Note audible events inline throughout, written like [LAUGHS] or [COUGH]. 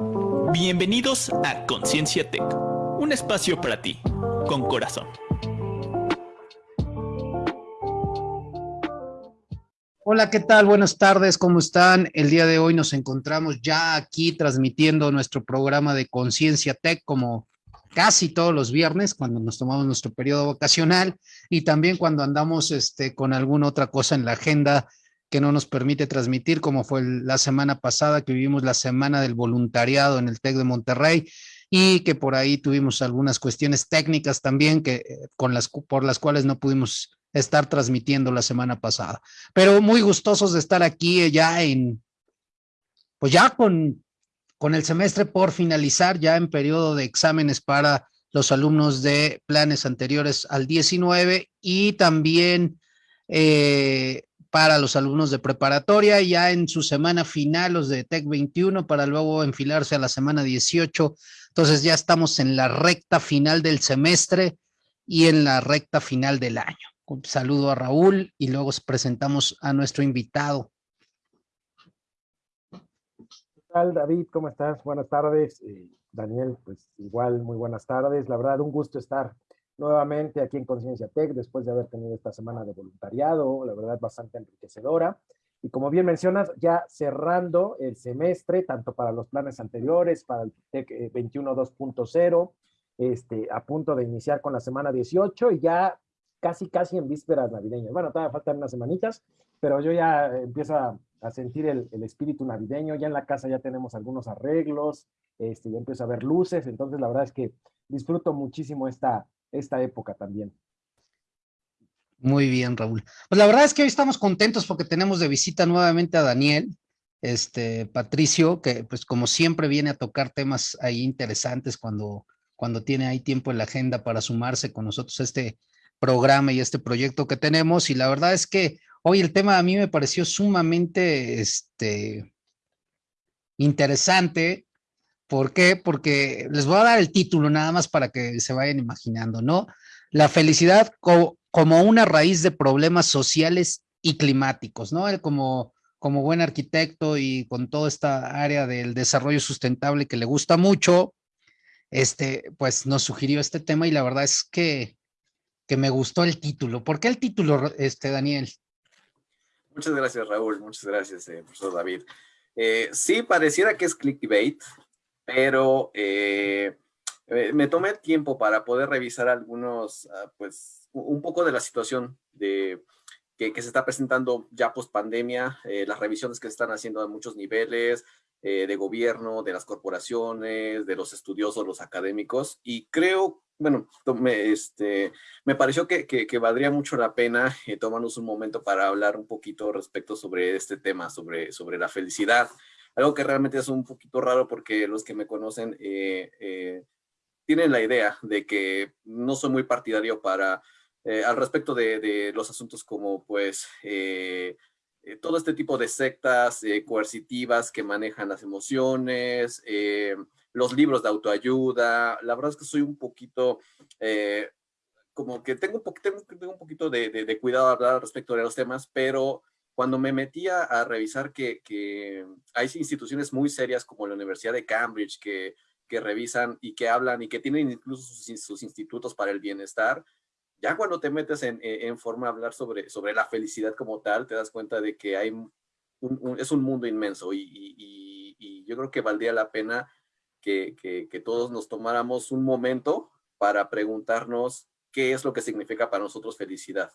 Bienvenidos a Conciencia Tech, un espacio para ti, con corazón. Hola, ¿qué tal? Buenas tardes, ¿cómo están? El día de hoy nos encontramos ya aquí transmitiendo nuestro programa de Conciencia Tech como casi todos los viernes cuando nos tomamos nuestro periodo vacacional y también cuando andamos este, con alguna otra cosa en la agenda que no nos permite transmitir, como fue la semana pasada que vivimos la semana del voluntariado en el TEC de Monterrey y que por ahí tuvimos algunas cuestiones técnicas también que, eh, con las, por las cuales no pudimos estar transmitiendo la semana pasada. Pero muy gustosos de estar aquí eh, ya en, pues ya con, con el semestre por finalizar, ya en periodo de exámenes para los alumnos de planes anteriores al 19 y también eh, para los alumnos de preparatoria, ya en su semana final, los de TEC 21, para luego enfilarse a la semana 18. Entonces ya estamos en la recta final del semestre y en la recta final del año. Un saludo a Raúl y luego presentamos a nuestro invitado. ¿Qué tal, David? ¿Cómo estás? Buenas tardes. Eh, Daniel, pues igual, muy buenas tardes. La verdad, un gusto estar nuevamente aquí en Conciencia Tech después de haber tenido esta semana de voluntariado, la verdad bastante enriquecedora. Y como bien mencionas, ya cerrando el semestre, tanto para los planes anteriores, para el TEC 21 2.0, este, a punto de iniciar con la semana 18 y ya casi, casi en vísperas navideñas. Bueno, todavía faltan unas semanitas, pero yo ya empiezo a, sentir el, el, espíritu navideño. Ya en la casa ya tenemos algunos arreglos, este, ya empiezo a ver luces, entonces la verdad es que disfruto muchísimo esta, esta época también. Muy bien, Raúl. Pues la verdad es que hoy estamos contentos porque tenemos de visita nuevamente a Daniel, este Patricio, que pues como siempre viene a tocar temas ahí interesantes cuando, cuando tiene ahí tiempo en la agenda para sumarse con nosotros a este programa y este proyecto que tenemos. Y la verdad es que hoy el tema a mí me pareció sumamente este, interesante ¿Por qué? Porque les voy a dar el título nada más para que se vayan imaginando, ¿no? La felicidad como una raíz de problemas sociales y climáticos, ¿no? Él como, buen arquitecto y con toda esta área del desarrollo sustentable que le gusta mucho, este, pues nos sugirió este tema y la verdad es que, que me gustó el título. ¿Por qué el título, este, Daniel? Muchas gracias, Raúl. Muchas gracias, eh, profesor David. Eh, sí, pareciera que es clickbait, pero eh, eh, me tomé tiempo para poder revisar algunos, ah, pues, un poco de la situación de, que, se está presentando ya post pandemia, eh, las revisiones que se están haciendo a muchos niveles, de gobierno, de las corporaciones, de los estudiosos, los académicos, y creo, bueno, me, este, me pareció que, que, valdría mucho la pena tomarnos un momento para hablar un poquito respecto sobre este tema, sobre, sobre la felicidad, algo que realmente es un poquito raro porque los que me conocen eh, eh, tienen la idea de que no soy muy partidario para, eh, al respecto de, los asuntos como pues todo este tipo de sectas coercitivas que manejan las emociones, los libros de autoayuda. La verdad es que soy un poquito como que tengo un, poquito, tengo un poquito de, de, cuidado a hablar respecto de los temas, pero cuando me metía a revisar que, hay instituciones muy serias como la Universidad de Cambridge que, revisan y que hablan y que tienen incluso sus, institutos para el bienestar, ya cuando te metes en, en, forma a hablar sobre, la felicidad como tal, te das cuenta de que es un mundo inmenso y, yo creo que valdría la pena que todos nos tomáramos un momento para preguntarnos qué es lo que significa para nosotros felicidad.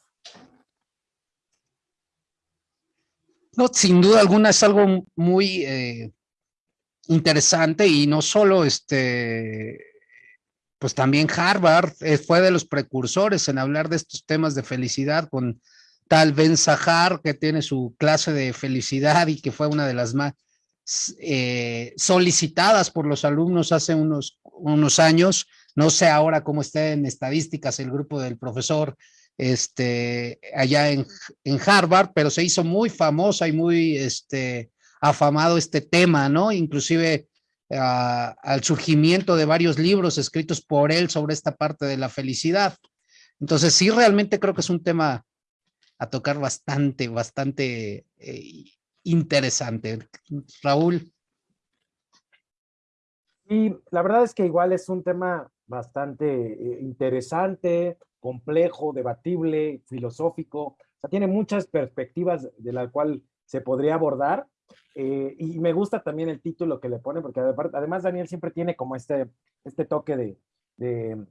No, sin duda alguna es algo muy eh, interesante y no solo este, pues también Harvard eh, fue de los precursores en hablar de estos temas de felicidad con tal Ben Sahar que tiene su clase de felicidad y que fue una de las más eh, solicitadas por los alumnos hace unos, unos años. No sé ahora cómo está en estadísticas el grupo del profesor este, allá en, Harvard, pero se hizo muy famosa y muy este, afamado este tema, ¿no? Inclusive ah, al surgimiento de varios libros escritos por él sobre esta parte de la felicidad. Entonces, sí, realmente creo que es un tema a tocar bastante, bastante eh, interesante. Raúl. Y la verdad es que igual es un tema bastante eh, interesante, complejo, debatible, filosófico. O sea, tiene muchas perspectivas de la cual se podría abordar. Eh, y me gusta también el título que le pone, porque además Daniel siempre tiene como este, este toque de, de,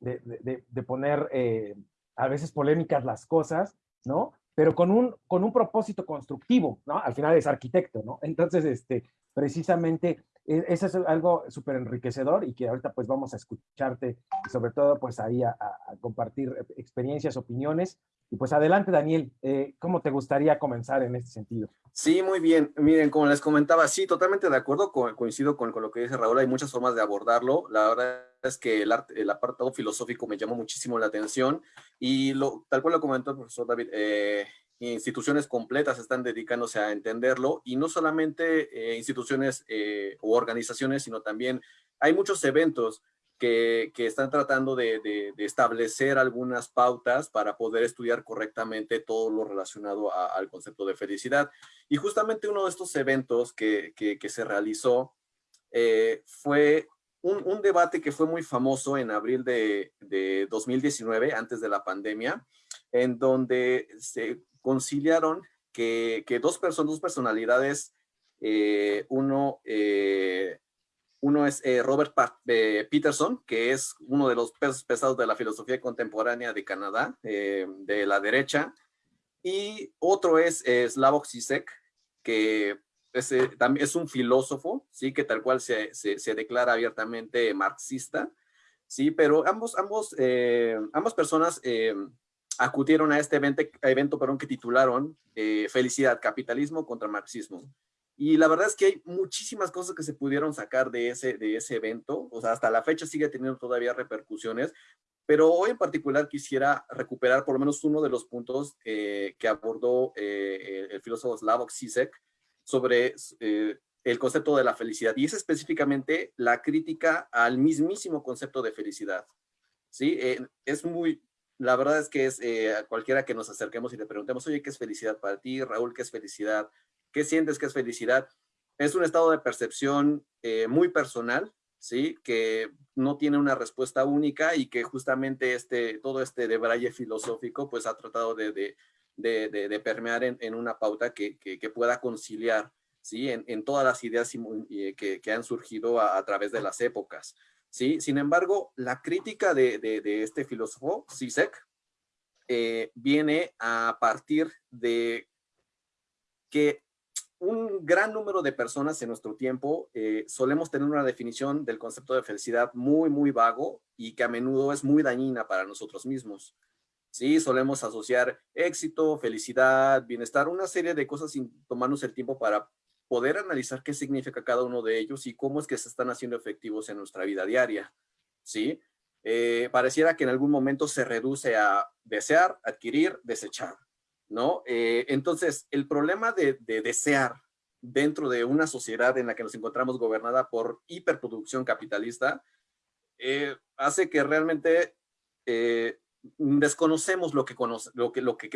de, poner eh, a veces polémicas las cosas, ¿no? Pero con un, con un propósito constructivo, ¿no? Al final es arquitecto, ¿no? Entonces, este, precisamente e, eso es algo súper enriquecedor y que ahorita pues vamos a escucharte sobre todo pues ahí a, compartir experiencias, opiniones. Y pues adelante Daniel, eh, ¿cómo te gustaría comenzar en este sentido? Sí, muy bien. Miren, como les comentaba, sí, totalmente de acuerdo, coincido con, lo que dice Raúl, hay muchas formas de abordarlo. La verdad es que el, apartado filosófico me llamó muchísimo la atención y lo, tal cual lo comentó el profesor David, eh, instituciones completas están dedicándose a entenderlo y no solamente eh, instituciones u organizaciones, sino también hay muchos eventos que, que están tratando de, establecer algunas pautas para poder estudiar correctamente todo lo relacionado al concepto de felicidad. Y justamente uno de estos eventos que, que, que se realizó eh, fue un, debate que fue muy famoso en abril de, de 2019, antes de la pandemia, en donde se conciliaron que, dos personas, dos personalidades, eh, uno, eh, uno es eh, Robert Peterson, que es uno de los pesos pesados de la filosofía contemporánea de Canadá, de la derecha, y otro es Slavoj Zizek, que es, también es un filósofo, sí, que tal cual se, se, declara abiertamente marxista, sí, pero ambos, ambos, ambas personas acudieron a este evento, evento perdón, que titularon eh, Felicidad, Capitalismo contra Marxismo. Y la verdad es que hay muchísimas cosas que se pudieron sacar de ese, de ese evento, o sea, hasta la fecha sigue teniendo todavía repercusiones, pero hoy en particular quisiera recuperar por lo menos uno de los puntos eh, que abordó eh, el filósofo Slavoj Zizek sobre el concepto de la felicidad, y es específicamente la crítica al mismísimo concepto de felicidad. ¿sí? es muy, la verdad es que es eh, a cualquiera que nos acerquemos y le preguntemos, oye, ¿qué es felicidad para ti? Raúl, ¿qué es felicidad? ¿Qué sientes que es felicidad? Es un estado de percepción eh, muy personal, ¿sí? Que no tiene una respuesta única y que justamente este, todo este debraye filosófico pues ha tratado de, de, de, permear en, una pauta que, que, pueda conciliar, ¿sí? En, en, todas las ideas que, que han surgido a, través de las épocas. ¿sí? Sin embargo, la crítica de, este filósofo, Zizek, eh, viene a partir de que un gran número de personas en nuestro tiempo eh, solemos tener una definición del concepto de felicidad muy, muy vago y que a menudo es muy dañina para nosotros mismos. Sí, solemos asociar éxito, felicidad, bienestar, una serie de cosas sin tomarnos el tiempo para poder analizar qué significa cada uno de ellos y cómo es que se están haciendo efectivos en nuestra vida diaria, ¿sí? Eh, pareciera que en algún momento se reduce a desear, adquirir, desechar, ¿no? Eh, entonces, el problema de, desear dentro de una sociedad en la que nos encontramos gobernada por hiperproducción capitalista, eh, hace que realmente desconocemos lo que,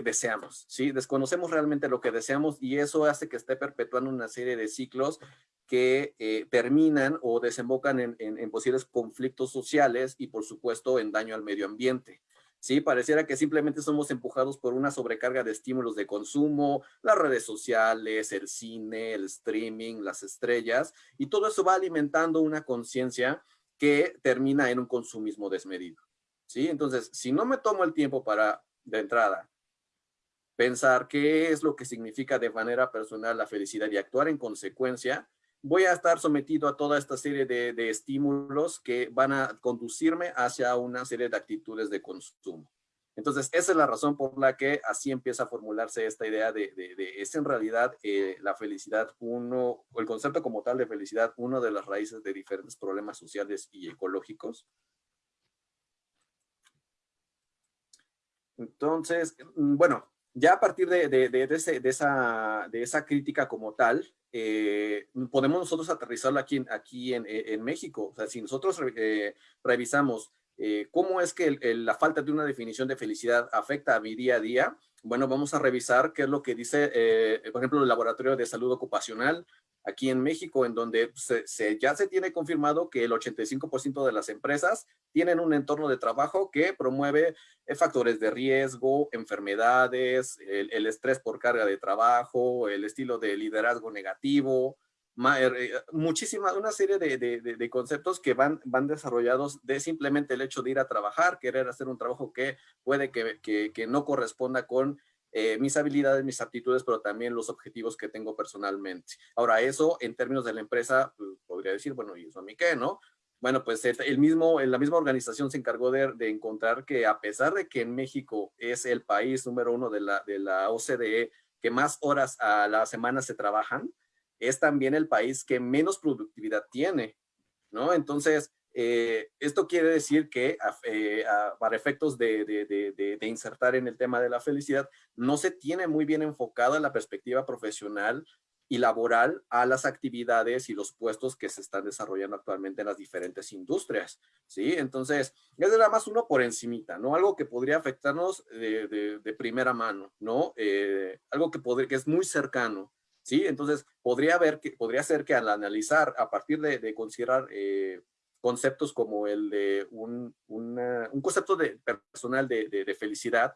deseamos, ¿sí? Desconocemos realmente lo que deseamos y eso hace que esté perpetuando una serie de ciclos que eh, terminan o desembocan en, posibles conflictos sociales y por supuesto en daño al medio ambiente. Sí, pareciera que simplemente somos empujados por una sobrecarga de estímulos de consumo, las redes sociales, el cine, el streaming, las estrellas, y todo eso va alimentando una conciencia que termina en un consumismo desmedido. ¿sí? Entonces, si no me tomo el tiempo para, de entrada, pensar qué es lo que significa de manera personal la felicidad y actuar en consecuencia, voy a estar sometido a toda esta serie de, de estímulos que van a conducirme hacia una serie de actitudes de consumo. Entonces, esa es la razón por la que así empieza a formularse esta idea de, de, es en realidad eh, la felicidad uno, o el concepto como tal de felicidad, uno de las raíces de diferentes problemas sociales y ecológicos Entonces, mm, bueno, ya a partir de, de, ese, de esa, de esa crítica como tal, eh, podemos nosotros aterrizarlo aquí, aquí en, en, México. O sea, si nosotros eh, revisamos eh, cómo es que el, la falta de una definición de felicidad afecta a mi día a día, bueno, vamos a revisar qué es lo que dice, eh, por ejemplo, el Laboratorio de Salud Ocupacional, aquí en México, en donde se, ya se tiene confirmado que el 85% de las empresas tienen un entorno de trabajo que promueve eh, factores de riesgo, enfermedades, el, estrés por carga de trabajo, el estilo de liderazgo negativo, er, eh, muchísima, una serie de, conceptos que van, van desarrollados de simplemente el hecho de ir a trabajar, querer hacer un trabajo que puede que, que no corresponda con eh, mis habilidades, mis aptitudes, pero también los objetivos que tengo personalmente. Ahora, eso en términos de la empresa, pues, podría decir, bueno, ¿y eso a mí qué, no? Bueno, pues el mismo, la misma organización se encargó de, de, encontrar que a pesar de que en México es el país número uno de la, de la OCDE que más horas a la semana se trabajan, es también el país que menos productividad tiene, ¿no? Entonces, eh, esto quiere decir que eh, para efectos de, insertar en el tema de la felicidad, no se tiene muy bien enfocada la perspectiva profesional y laboral a las actividades y los puestos que se están desarrollando actualmente en las diferentes industrias, ¿sí? Entonces, es nada más uno por encimita, ¿no? Algo que podría afectarnos de, primera mano, ¿no? Eh, algo que, podría, que es muy cercano, ¿sí? Entonces, podría, haber que, podría ser que al analizar, a partir de, considerar conceptos como el de un, un concepto de, personal de, de, felicidad,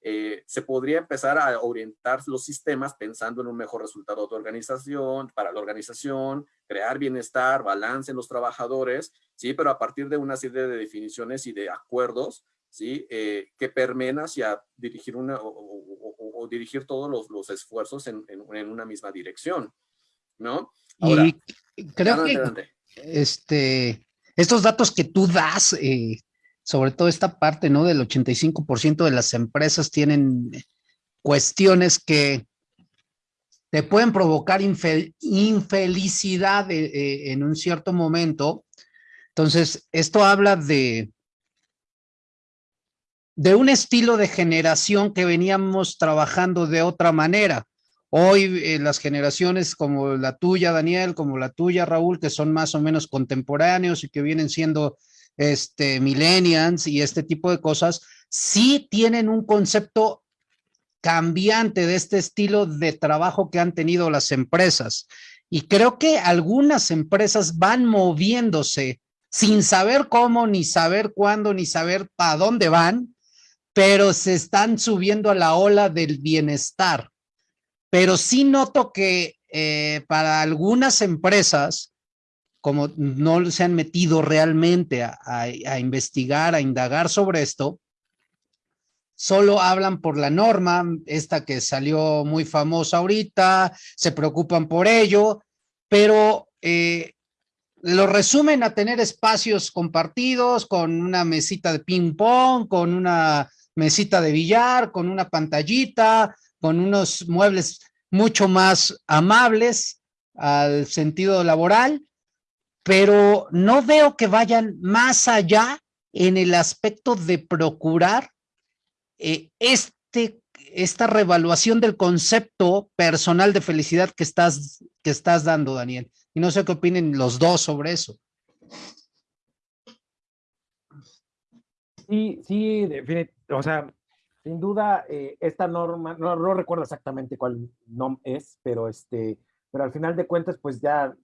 eh, se podría empezar a orientar los sistemas pensando en un mejor resultado de organización, para la organización, crear bienestar, balance en los trabajadores, ¿sí? Pero a partir de una serie de definiciones y de acuerdos, ¿sí? Eh, que permeen hacia dirigir una o, dirigir todos los, los esfuerzos en, en, una misma dirección, ¿no? Ahora, y creo que, este, estos datos que tú das, eh, sobre todo esta parte, ¿no? Del 85% de las empresas tienen cuestiones que te pueden provocar infelicidad eh, eh, en un cierto momento. Entonces, esto habla de, de un estilo de generación que veníamos trabajando de otra manera. Hoy eh, las generaciones como la tuya, Daniel, como la tuya, Raúl, que son más o menos contemporáneos y que vienen siendo este, millennials y este tipo de cosas, sí tienen un concepto cambiante de este estilo de trabajo que han tenido las empresas. Y creo que algunas empresas van moviéndose sin saber cómo, ni saber cuándo, ni saber para dónde van, pero se están subiendo a la ola del bienestar pero sí noto que eh, para algunas empresas, como no se han metido realmente a, investigar, a indagar sobre esto, solo hablan por la norma, esta que salió muy famosa ahorita, se preocupan por ello, pero eh, lo resumen a tener espacios compartidos con una mesita de ping pong, con una mesita de billar, con una pantallita, con unos muebles mucho más amables al sentido laboral, pero no veo que vayan más allá en el aspecto de procurar eh, este, esta revaluación del concepto personal de felicidad que estás, que estás dando, Daniel. Y no sé qué opinen los dos sobre eso. Sí, sí, o sea, sin duda, eh, esta norma, no, no, recuerdo exactamente cuál nom es, pero, este, pero al final de cuentas, pues ya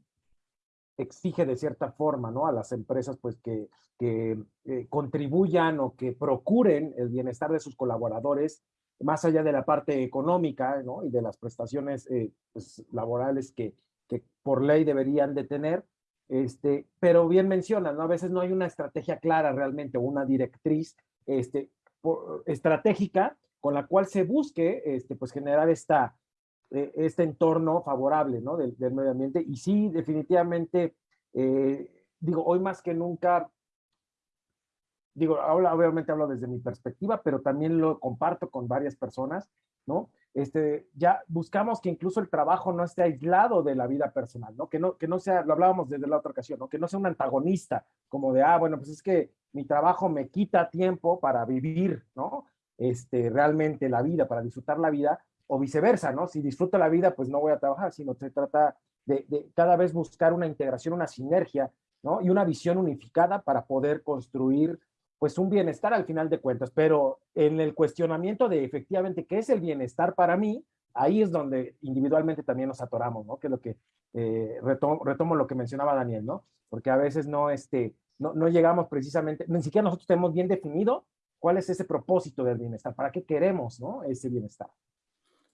exige de cierta forma, ¿no? A las empresas, pues que, que eh, contribuyan o que procuren el bienestar de sus colaboradores, más allá de la parte económica, ¿no? Y de las prestaciones eh, pues, laborales que, que por ley deberían de tener, este, pero bien mencionan, ¿no? A veces no hay una estrategia clara realmente, una directriz, este, estratégica con la cual se busque este, pues generar eh, este entorno favorable ¿no? del, medio ambiente. Y sí, definitivamente, eh, digo, hoy más que nunca, digo, obviamente hablo desde mi perspectiva, pero también lo comparto con varias personas, ¿no? Este, ya buscamos que incluso el trabajo no esté aislado de la vida personal, ¿no? Que no, que no sea, lo hablábamos desde la otra ocasión, ¿no? Que no sea un antagonista, como de, ah, bueno, pues es que mi trabajo me quita tiempo para vivir, ¿no? Este, realmente la vida, para disfrutar la vida, o viceversa, ¿no? Si disfruto la vida, pues no voy a trabajar, sino se trata de, de cada vez buscar una integración, una sinergia, ¿no? Y una visión unificada para poder construir pues un bienestar al final de cuentas, pero en el cuestionamiento de efectivamente qué es el bienestar para mí, ahí es donde individualmente también nos atoramos, ¿no? Que es lo que eh, retomo, retomo, lo que mencionaba Daniel, ¿no? Porque a veces no, este, no, no llegamos precisamente, ni siquiera nosotros tenemos bien definido cuál es ese propósito del bienestar, para qué queremos, ¿no? Ese bienestar.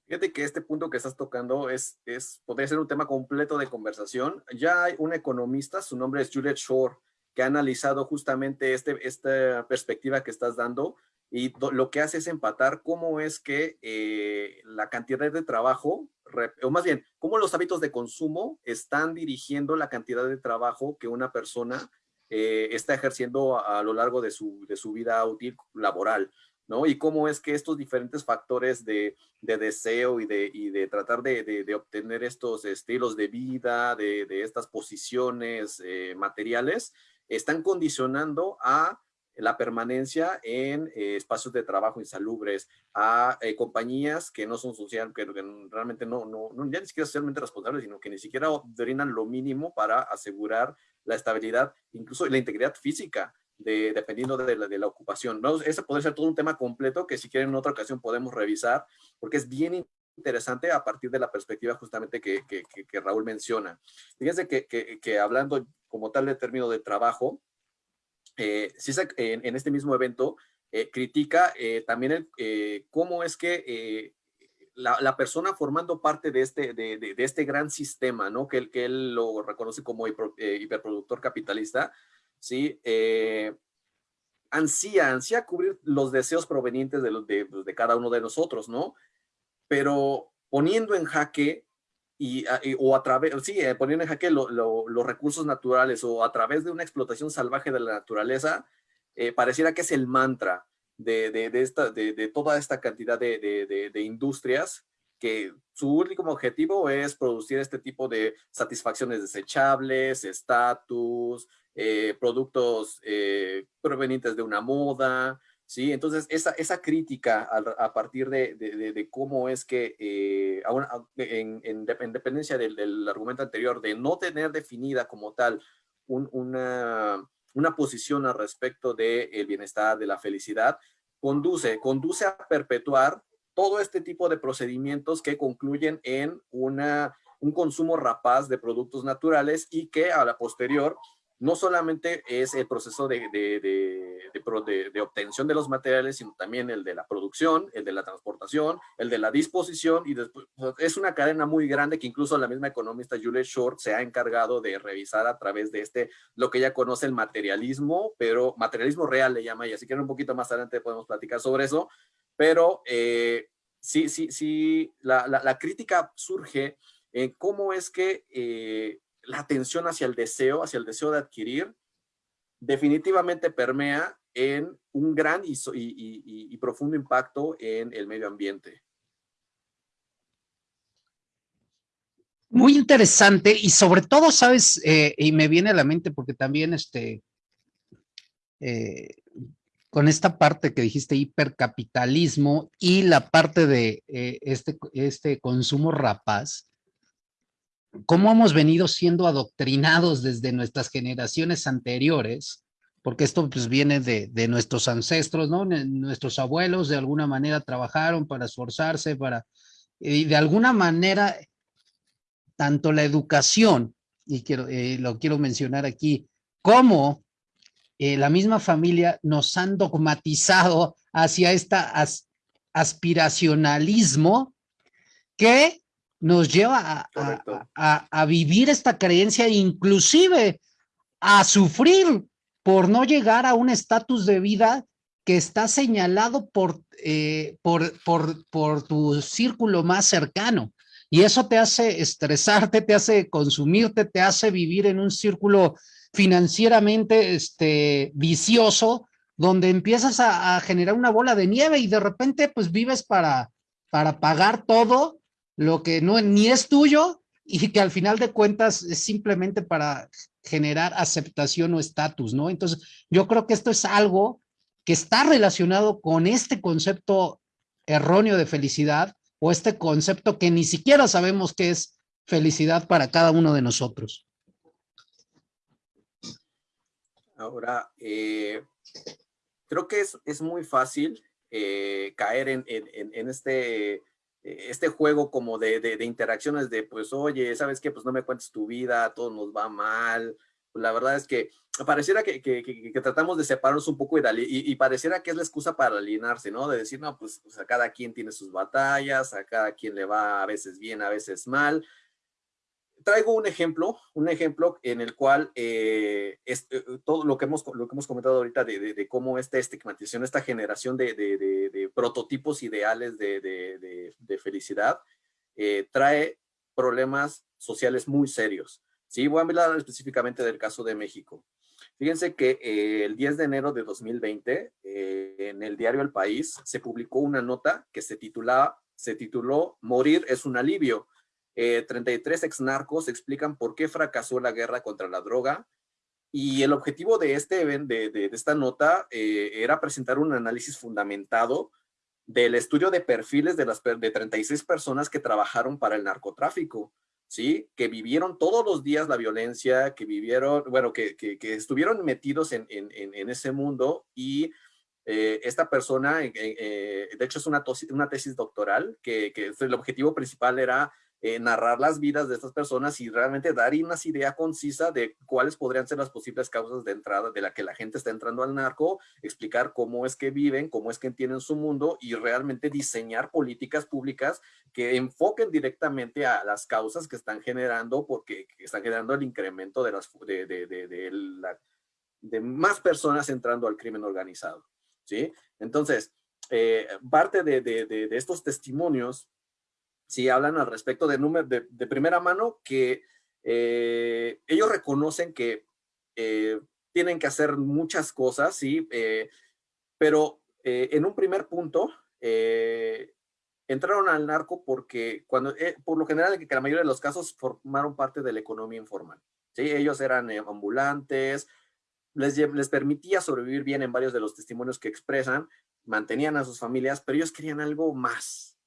Fíjate que este punto que estás tocando es, es, podría ser un tema completo de conversación. Ya hay un economista, su nombre es Juliet Shore, que ha analizado justamente este, esta perspectiva que estás dando y lo que hace es empatar cómo es que eh, la cantidad de trabajo, o más bien, cómo los hábitos de consumo están dirigiendo la cantidad de trabajo que una persona eh, está ejerciendo a, a, lo largo de su, de su vida útil laboral. ¿no? Y cómo es que estos diferentes factores de, de deseo y de, y de tratar de, de, obtener estos estilos de vida, de, estas posiciones eh, materiales, están condicionando a la permanencia en eh, espacios de trabajo insalubres, a eh, compañías que no son social, que, que realmente no, no, no, ya ni siquiera socialmente responsables, sino que ni siquiera brindan lo mínimo para asegurar la estabilidad, incluso la integridad física dependiendo de la, de la ocupación. ¿no? Ese puede ser todo un tema completo que si quieren en otra ocasión podemos revisar, porque es bien interesante a partir de la perspectiva justamente que, que, que Raúl menciona. Fíjense que, que, hablando como tal de término de trabajo, eh, en, en, este mismo evento eh, critica eh, también el, eh, cómo es que eh, la, la, persona formando parte de este, de, de, de, este gran sistema, ¿no? que, que él lo reconoce como hiper, hiperproductor capitalista, ¿sí? Eh, ansía, ansía cubrir los deseos provenientes de, de, pues, de, cada uno de nosotros, ¿no? Pero poniendo en jaque y, o a través, sí, eh, poniendo en jaque lo, lo, los recursos naturales o a través de una explotación salvaje de la naturaleza, eh, pareciera que es el mantra de, de esta, de, toda esta cantidad de, industrias que su único objetivo es producir este tipo de satisfacciones desechables, estatus, eh, productos provenientes de una moda, ¿sí? Entonces, esa, esa crítica a, a partir de, de, de, cómo es que, eh, en, en, en, dependencia del, del, argumento anterior, de no tener definida como tal un, una, una posición al respecto del de bienestar, de la felicidad, conduce, conduce a perpetuar todo este tipo de procedimientos que concluyen en una, un consumo rapaz de productos naturales y que a la posterior no solamente es el proceso de, obtención de los materiales, sino también el de la producción, el de la transportación, el de la disposición, y es una cadena muy grande que incluso la misma economista Juliet Short se ha encargado de revisar a través de este, lo que ella conoce el materialismo, pero materialismo real le llama, y así que un poquito más adelante podemos platicar sobre eso, pero eh, sí, sí, sí, la, crítica surge en cómo es que eh, la atención hacia el deseo, hacia el deseo de adquirir, definitivamente permea en un gran y, profundo impacto en el medio ambiente. Muy interesante y sobre todo, sabes, eh, y me viene a la mente porque también este, eh, con esta parte que dijiste hipercapitalismo y la parte de eh, este, este consumo rapaz, cómo hemos venido siendo adoctrinados desde nuestras generaciones anteriores, porque esto pues viene de, nuestros ancestros, ¿no? Nuestros abuelos de alguna manera trabajaron para esforzarse, para, y de alguna manera, tanto la educación, y quiero, eh, lo quiero mencionar aquí, como eh, la misma familia nos han dogmatizado hacia este as, aspiracionalismo que nos lleva a, a, a, a, vivir esta creencia, inclusive a sufrir por no llegar a un estatus de vida que está señalado por, eh, por, por, por tu círculo más cercano. Y eso te hace estresarte, te hace consumirte, te hace vivir en un círculo financieramente este, vicioso, donde empiezas a, a generar una bola de nieve y de repente pues vives para, para pagar todo lo que no ni es tuyo y que al final de cuentas es simplemente para generar aceptación o estatus, ¿no? Entonces, yo creo que esto es algo que está relacionado con este concepto erróneo de felicidad o este concepto que ni siquiera sabemos qué es felicidad para cada uno de nosotros. Ahora, eh, creo que es, es, muy fácil eh, caer en, en, en este este juego como de, de, interacciones de, pues, oye, ¿sabes qué? Pues no me cuentes tu vida, todo nos va mal. La verdad es que pareciera que, que, que, tratamos de separarnos un poco y, y, pareciera que es la excusa para alienarse, ¿no? De decir, no, pues, pues, a cada quien tiene sus batallas, a cada quien le va a veces bien, a veces mal. Traigo un ejemplo, un ejemplo en el cual eh, eh, todo lo que, hemos, lo que hemos comentado ahorita de, de, cómo esta estigmatización, esta generación de, de prototipos ideales de, felicidad, eh, trae problemas sociales muy serios. Sí, voy a hablar específicamente del caso de México. Fíjense que el 10 de enero de 2020, eh, en el diario El País, se publicó una nota que se, titula, se tituló Morir es un alivio. 33 exnarcos explican por qué fracasó la guerra contra la droga. Y el objetivo de, este, de, de, esta nota era presentar un análisis fundamentado del estudio de perfiles de las de 36 personas que trabajaron para el narcotráfico, ¿sí? Que vivieron todos los días la violencia, que vivieron, bueno, que, que, estuvieron metidos en, en, en, ese mundo y eh, esta persona, eh, eh, de hecho es una, una tesis doctoral, que, que el objetivo principal era eh, narrar las vidas de estas personas y realmente dar una idea concisa de cuáles podrían ser las posibles causas de entrada de la que la gente está entrando al narco, explicar cómo es que viven, cómo es que entienden su mundo y realmente diseñar políticas públicas que enfoquen directamente a las causas que están generando, porque están generando el incremento de, las, de, de, de, la, de más personas entrando al crimen organizado. ¿sí? Entonces, eh, parte de estos testimonios si hablan al respecto de, número, de, primera mano que eh, ellos reconocen que eh, tienen que hacer muchas cosas, sí, eh, pero en un primer punto entraron al narco porque cuando, por lo general, que la mayoría de los casos formaron parte de la economía informal. ¿sí? Ellos eran ambulantes, les, les permitía sobrevivir bien en varios de los testimonios que expresan, mantenían a sus familias, pero ellos querían algo más,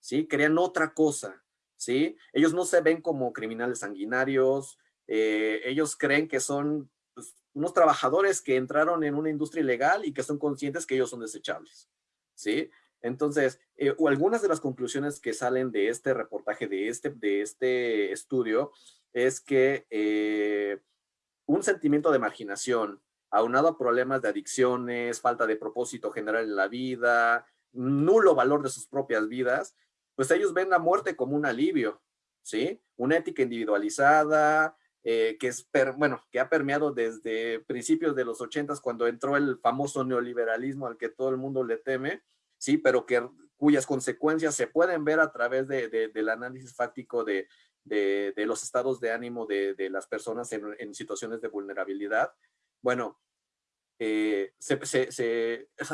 ¿sí? Querían otra cosa, ¿sí? Ellos no se ven como criminales sanguinarios, eh, ellos creen que son pues, unos trabajadores que entraron en una industria ilegal y que son conscientes que ellos son desechables, ¿sí? Entonces, eh, algunas de las conclusiones que salen de este reportaje, de este, de este estudio, es que eh, un sentimiento de marginación, aunado a problemas de adicciones, falta de propósito general en la vida, nulo valor de sus propias vidas, pues ellos ven la muerte como un alivio, ¿sí? Una ética individualizada, eh, que es, bueno, que ha permeado desde principios de los ochentas cuando entró el famoso neoliberalismo al que todo el mundo le teme, sí, pero que cuyas consecuencias se pueden ver a través de, del análisis fáctico de, los estados de ánimo de, las personas en, situaciones de vulnerabilidad. Bueno, eh,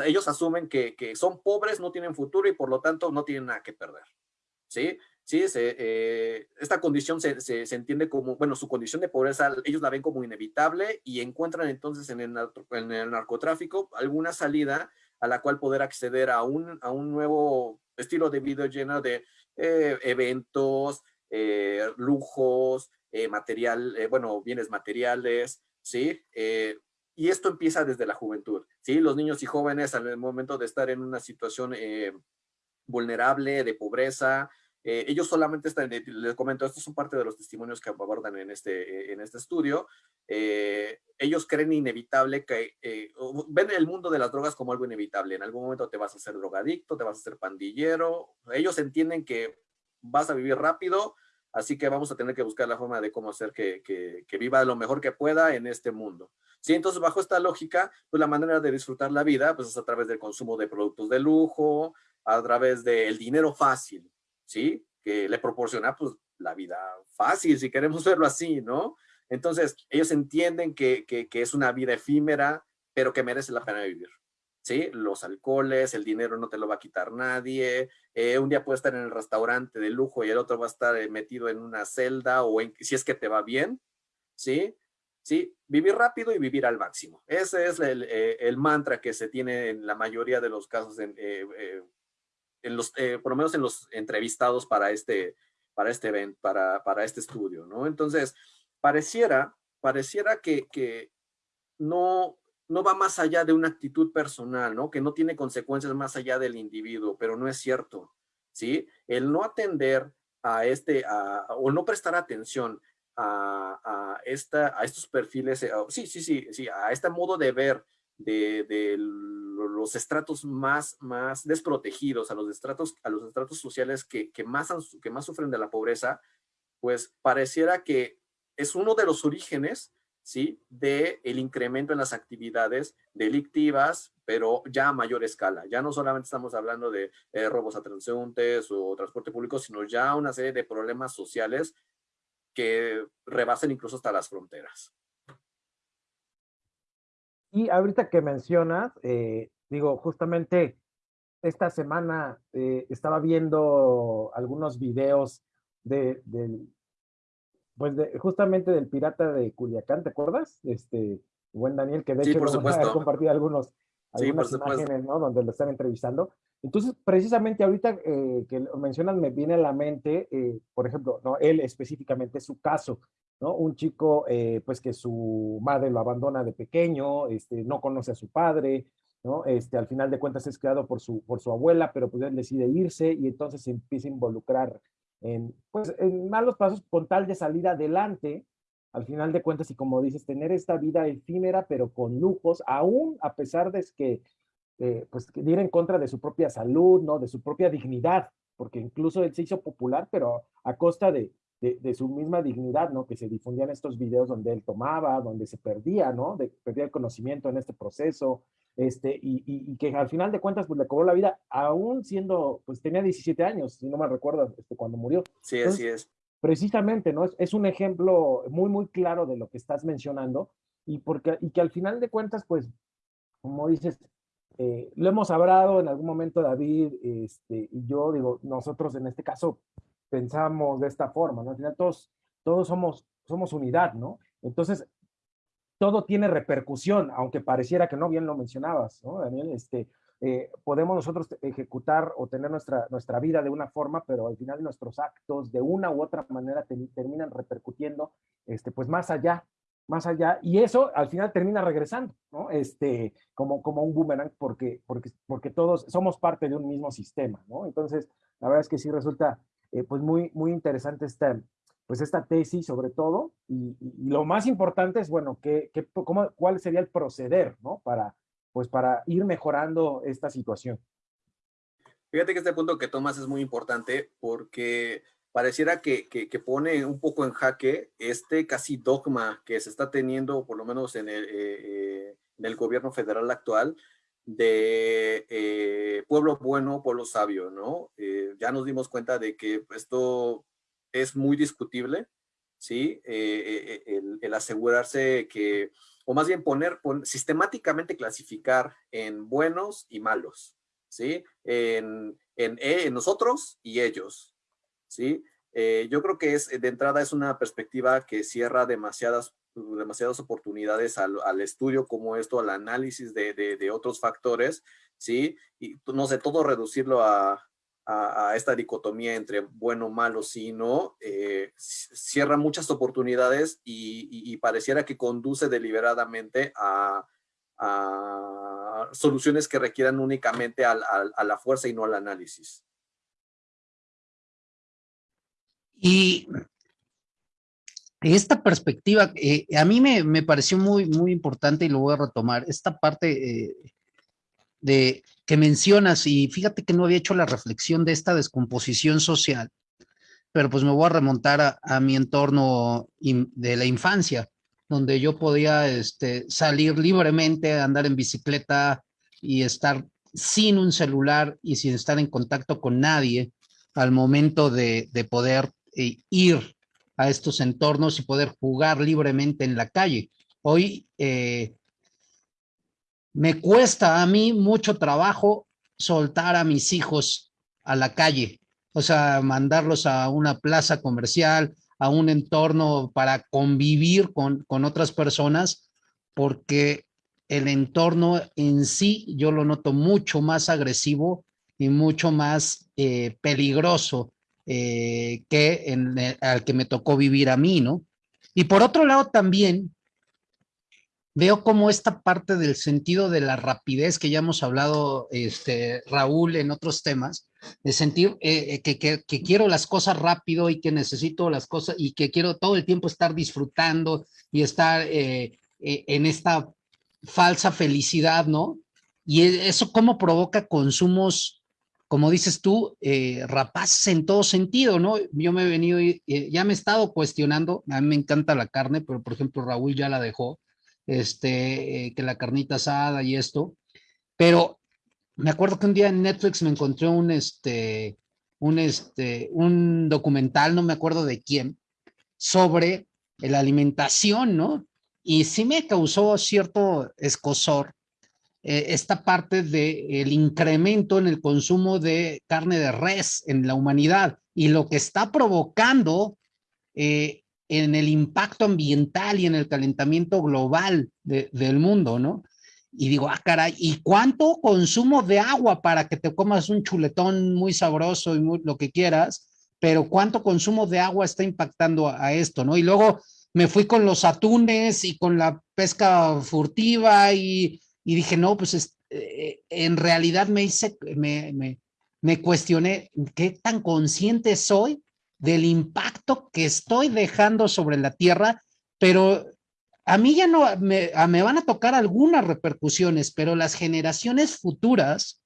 ellos asumen que, son pobres, no tienen futuro y por lo tanto no tienen nada que perder. ¿Sí? Sí, eh, esta condición se, entiende como, bueno, su condición de pobreza, ellos la ven como inevitable y encuentran entonces en el, narcotráfico alguna salida a la cual poder acceder a un, a un nuevo estilo de vida lleno de eh, eventos, lujos, material, bueno, bienes materiales, ¿sí? Y esto empieza desde la juventud, ¿sí? Los niños y jóvenes al momento de estar en una situación eh, vulnerable, de pobreza, eh, ellos solamente están, eh, les comento, estos son parte de los testimonios que abordan en este, en este estudio, ellos creen inevitable que, ven el mundo de las drogas como algo inevitable, en algún momento te vas a hacer drogadicto, te vas a hacer pandillero, ellos entienden que vas a vivir rápido, así que vamos a tener que buscar la forma de cómo hacer que, que, que viva lo mejor que pueda en este mundo. ¿sí? Entonces, bajo esta lógica, pues la manera de disfrutar la vida, pues es a través del consumo de productos de lujo, a través del dinero fácil, ¿sí? Que le proporciona, pues, la vida fácil, si queremos [LAUGHS] verlo así, ¿no? Entonces, ellos entienden que, que, es una vida efímera, pero que merece la pena vivir. ¿Sí? Los alcoholes, el dinero no te lo va a quitar nadie, eh, un día puedes estar en el restaurante de lujo y el otro va a estar eh, metido en una celda o en, si es que te va bien, ¿sí? ¿sí? Vivir rápido y vivir al máximo. Ese es el, eh, mantra que se tiene en la mayoría de los casos, en, los, por lo menos en los entrevistados para este, para este evento, para, para este estudio, ¿no? Entonces, pareciera, pareciera que, que no, no va más allá de una actitud personal, ¿no? Que no tiene consecuencias más allá del individuo, pero no es cierto. ¿sí? El no atender a este, o no prestar atención a, esta, a estos perfiles, eh, sí, sí, sí, sí, a este modo de ver de, los estratos más, más desprotegidos, a los estratos, a los estratos sociales que, más, que más sufren de la pobreza, pues pareciera que es uno de los orígenes ¿sí? de el incremento en las actividades delictivas, pero ya a mayor escala. Ya no solamente estamos hablando de eh, robos a transeúntes o transporte público, sino ya una serie de problemas sociales que rebasen incluso hasta las fronteras. Y ahorita que mencionas, eh, digo, justamente esta semana eh, estaba viendo algunos videos de, pues de, justamente del pirata de Culiacán, ¿te acuerdas? Este, buen Daniel, que de hecho por a compartir algunos, algunas imágenes, ¿no? Donde lo están entrevistando. Entonces, precisamente ahorita eh, que lo mencionas, me viene a la mente, eh, por ejemplo, ¿no? él específicamente, su caso, ¿no? Un chico, eh, pues que su madre lo abandona de pequeño, este, no conoce a su padre, ¿no? Este, al final de cuentas es criado por su, por su abuela, pero pues él decide irse y entonces se empieza a involucrar en, pues, en malos pasos con tal de salir adelante, al final de cuentas, y como dices, tener esta vida efímera, pero con lujos, aún a pesar de que eh, pues ir en contra de su propia salud, ¿no? De su propia dignidad, porque incluso él se hizo popular, pero a costa de, de, su misma dignidad, ¿no? Que se difundían estos videos donde él tomaba, donde se perdía, ¿no? De, perdía el conocimiento en este proceso, este, y, y, que al final de cuentas, pues le cobró la vida, aún siendo, pues tenía 17 años, si no me recuerdo, este, cuando murió. Sí, así es. Precisamente, ¿no? Es, es, un ejemplo muy, muy claro de lo que estás mencionando, y, porque, y que al final de cuentas, pues, como dices, eh, lo hemos hablado en algún momento David este, y yo, digo, nosotros en este caso pensamos de esta forma, ¿no? Al final todos, todos somos, somos unidad, ¿no? Entonces, todo tiene repercusión, aunque pareciera que no, bien lo mencionabas, ¿no, Daniel? Este, eh, podemos nosotros ejecutar o tener nuestra, nuestra vida de una forma, pero al final nuestros actos de una u otra manera terminan repercutiendo, este, pues más allá más allá, y eso al final termina regresando, ¿no? Este, como, como un boomerang, porque, porque, porque todos somos parte de un mismo sistema, ¿no? Entonces, la verdad es que sí resulta, eh, pues, muy, muy interesante esta, pues, esta tesis sobre todo, y, lo más importante es, bueno, que, que, cómo, cuál sería el proceder, ¿no? Para, pues, para ir mejorando esta situación. Fíjate que este punto que tomas es muy importante porque pareciera que, que, pone un poco en jaque este casi dogma que se está teniendo, por lo menos en el, eh, eh, en el gobierno federal actual, de eh, pueblo bueno, pueblo sabio, ¿no? ya nos dimos cuenta de que esto es muy discutible, ¿sí? El, el, asegurarse que, o más bien poner, sistemáticamente clasificar en buenos y malos, ¿sí? En, en, en nosotros y ellos, ¿sí? Eh, yo creo que es, de entrada es una perspectiva que cierra demasiadas, demasiadas oportunidades al, estudio como esto, al análisis de, otros factores, ¿sí? Y no sé, todo reducirlo a, esta dicotomía entre bueno, malo, sí, no, eh, cierra muchas oportunidades y, y, pareciera que conduce deliberadamente a, a soluciones que requieran únicamente a la fuerza y no al análisis. Y esta perspectiva, eh, a mí me, pareció muy, muy importante y lo voy a retomar, esta parte eh, de que mencionas, y fíjate que no había hecho la reflexión de esta descomposición social, pero pues me voy a remontar a, mi entorno de la infancia, donde yo podía este, salir libremente, andar en bicicleta y estar sin un celular y sin estar en contacto con nadie al momento de, de poder eh, ir a estos entornos y poder jugar libremente en la calle. Hoy eh, me cuesta a mí mucho trabajo soltar a mis hijos a la calle, o sea, mandarlos a una plaza comercial, a un entorno para convivir con, con otras personas, porque el entorno en sí yo lo noto mucho más agresivo y mucho más eh, peligroso eh, que en, al que me tocó vivir a mí, ¿no? Y por otro lado también, veo como esta parte del sentido de la rapidez que ya hemos hablado, este, Raúl, en otros temas, de sentir eh, que, quiero las cosas rápido y que necesito las cosas y que quiero todo el tiempo estar disfrutando y estar eh, eh, en esta falsa felicidad, ¿no? Y eso cómo provoca consumos, como dices tú, eh, rapaces en todo sentido, ¿no? Yo me he venido, eh, ya me he estado cuestionando, a mí me encanta la carne, pero por ejemplo Raúl ya la dejó, este, que la carnita asada y esto, pero me acuerdo que un día en Netflix me encontré un, este, un, este, un documental, no me acuerdo de quién, sobre la alimentación, ¿no? Y sí me causó cierto escosor eh, esta parte del incremento en el consumo de carne de res en la humanidad y lo que está provocando eh, en el impacto ambiental y en el calentamiento global de, del mundo, ¿no? Y digo, ah, caray, ¿y cuánto consumo de agua para que te comas un chuletón muy sabroso y lo que quieras? Pero cuánto consumo de agua está impactando a, a esto, ¿no? Y luego me fui con los atunes y con la pesca furtiva y, y dije, no, pues es, eh, en realidad me hice, me, me, cuestioné qué tan consciente soy del impacto que estoy dejando sobre la tierra, pero a mí ya no, me, van a tocar algunas repercusiones, pero las generaciones futuras,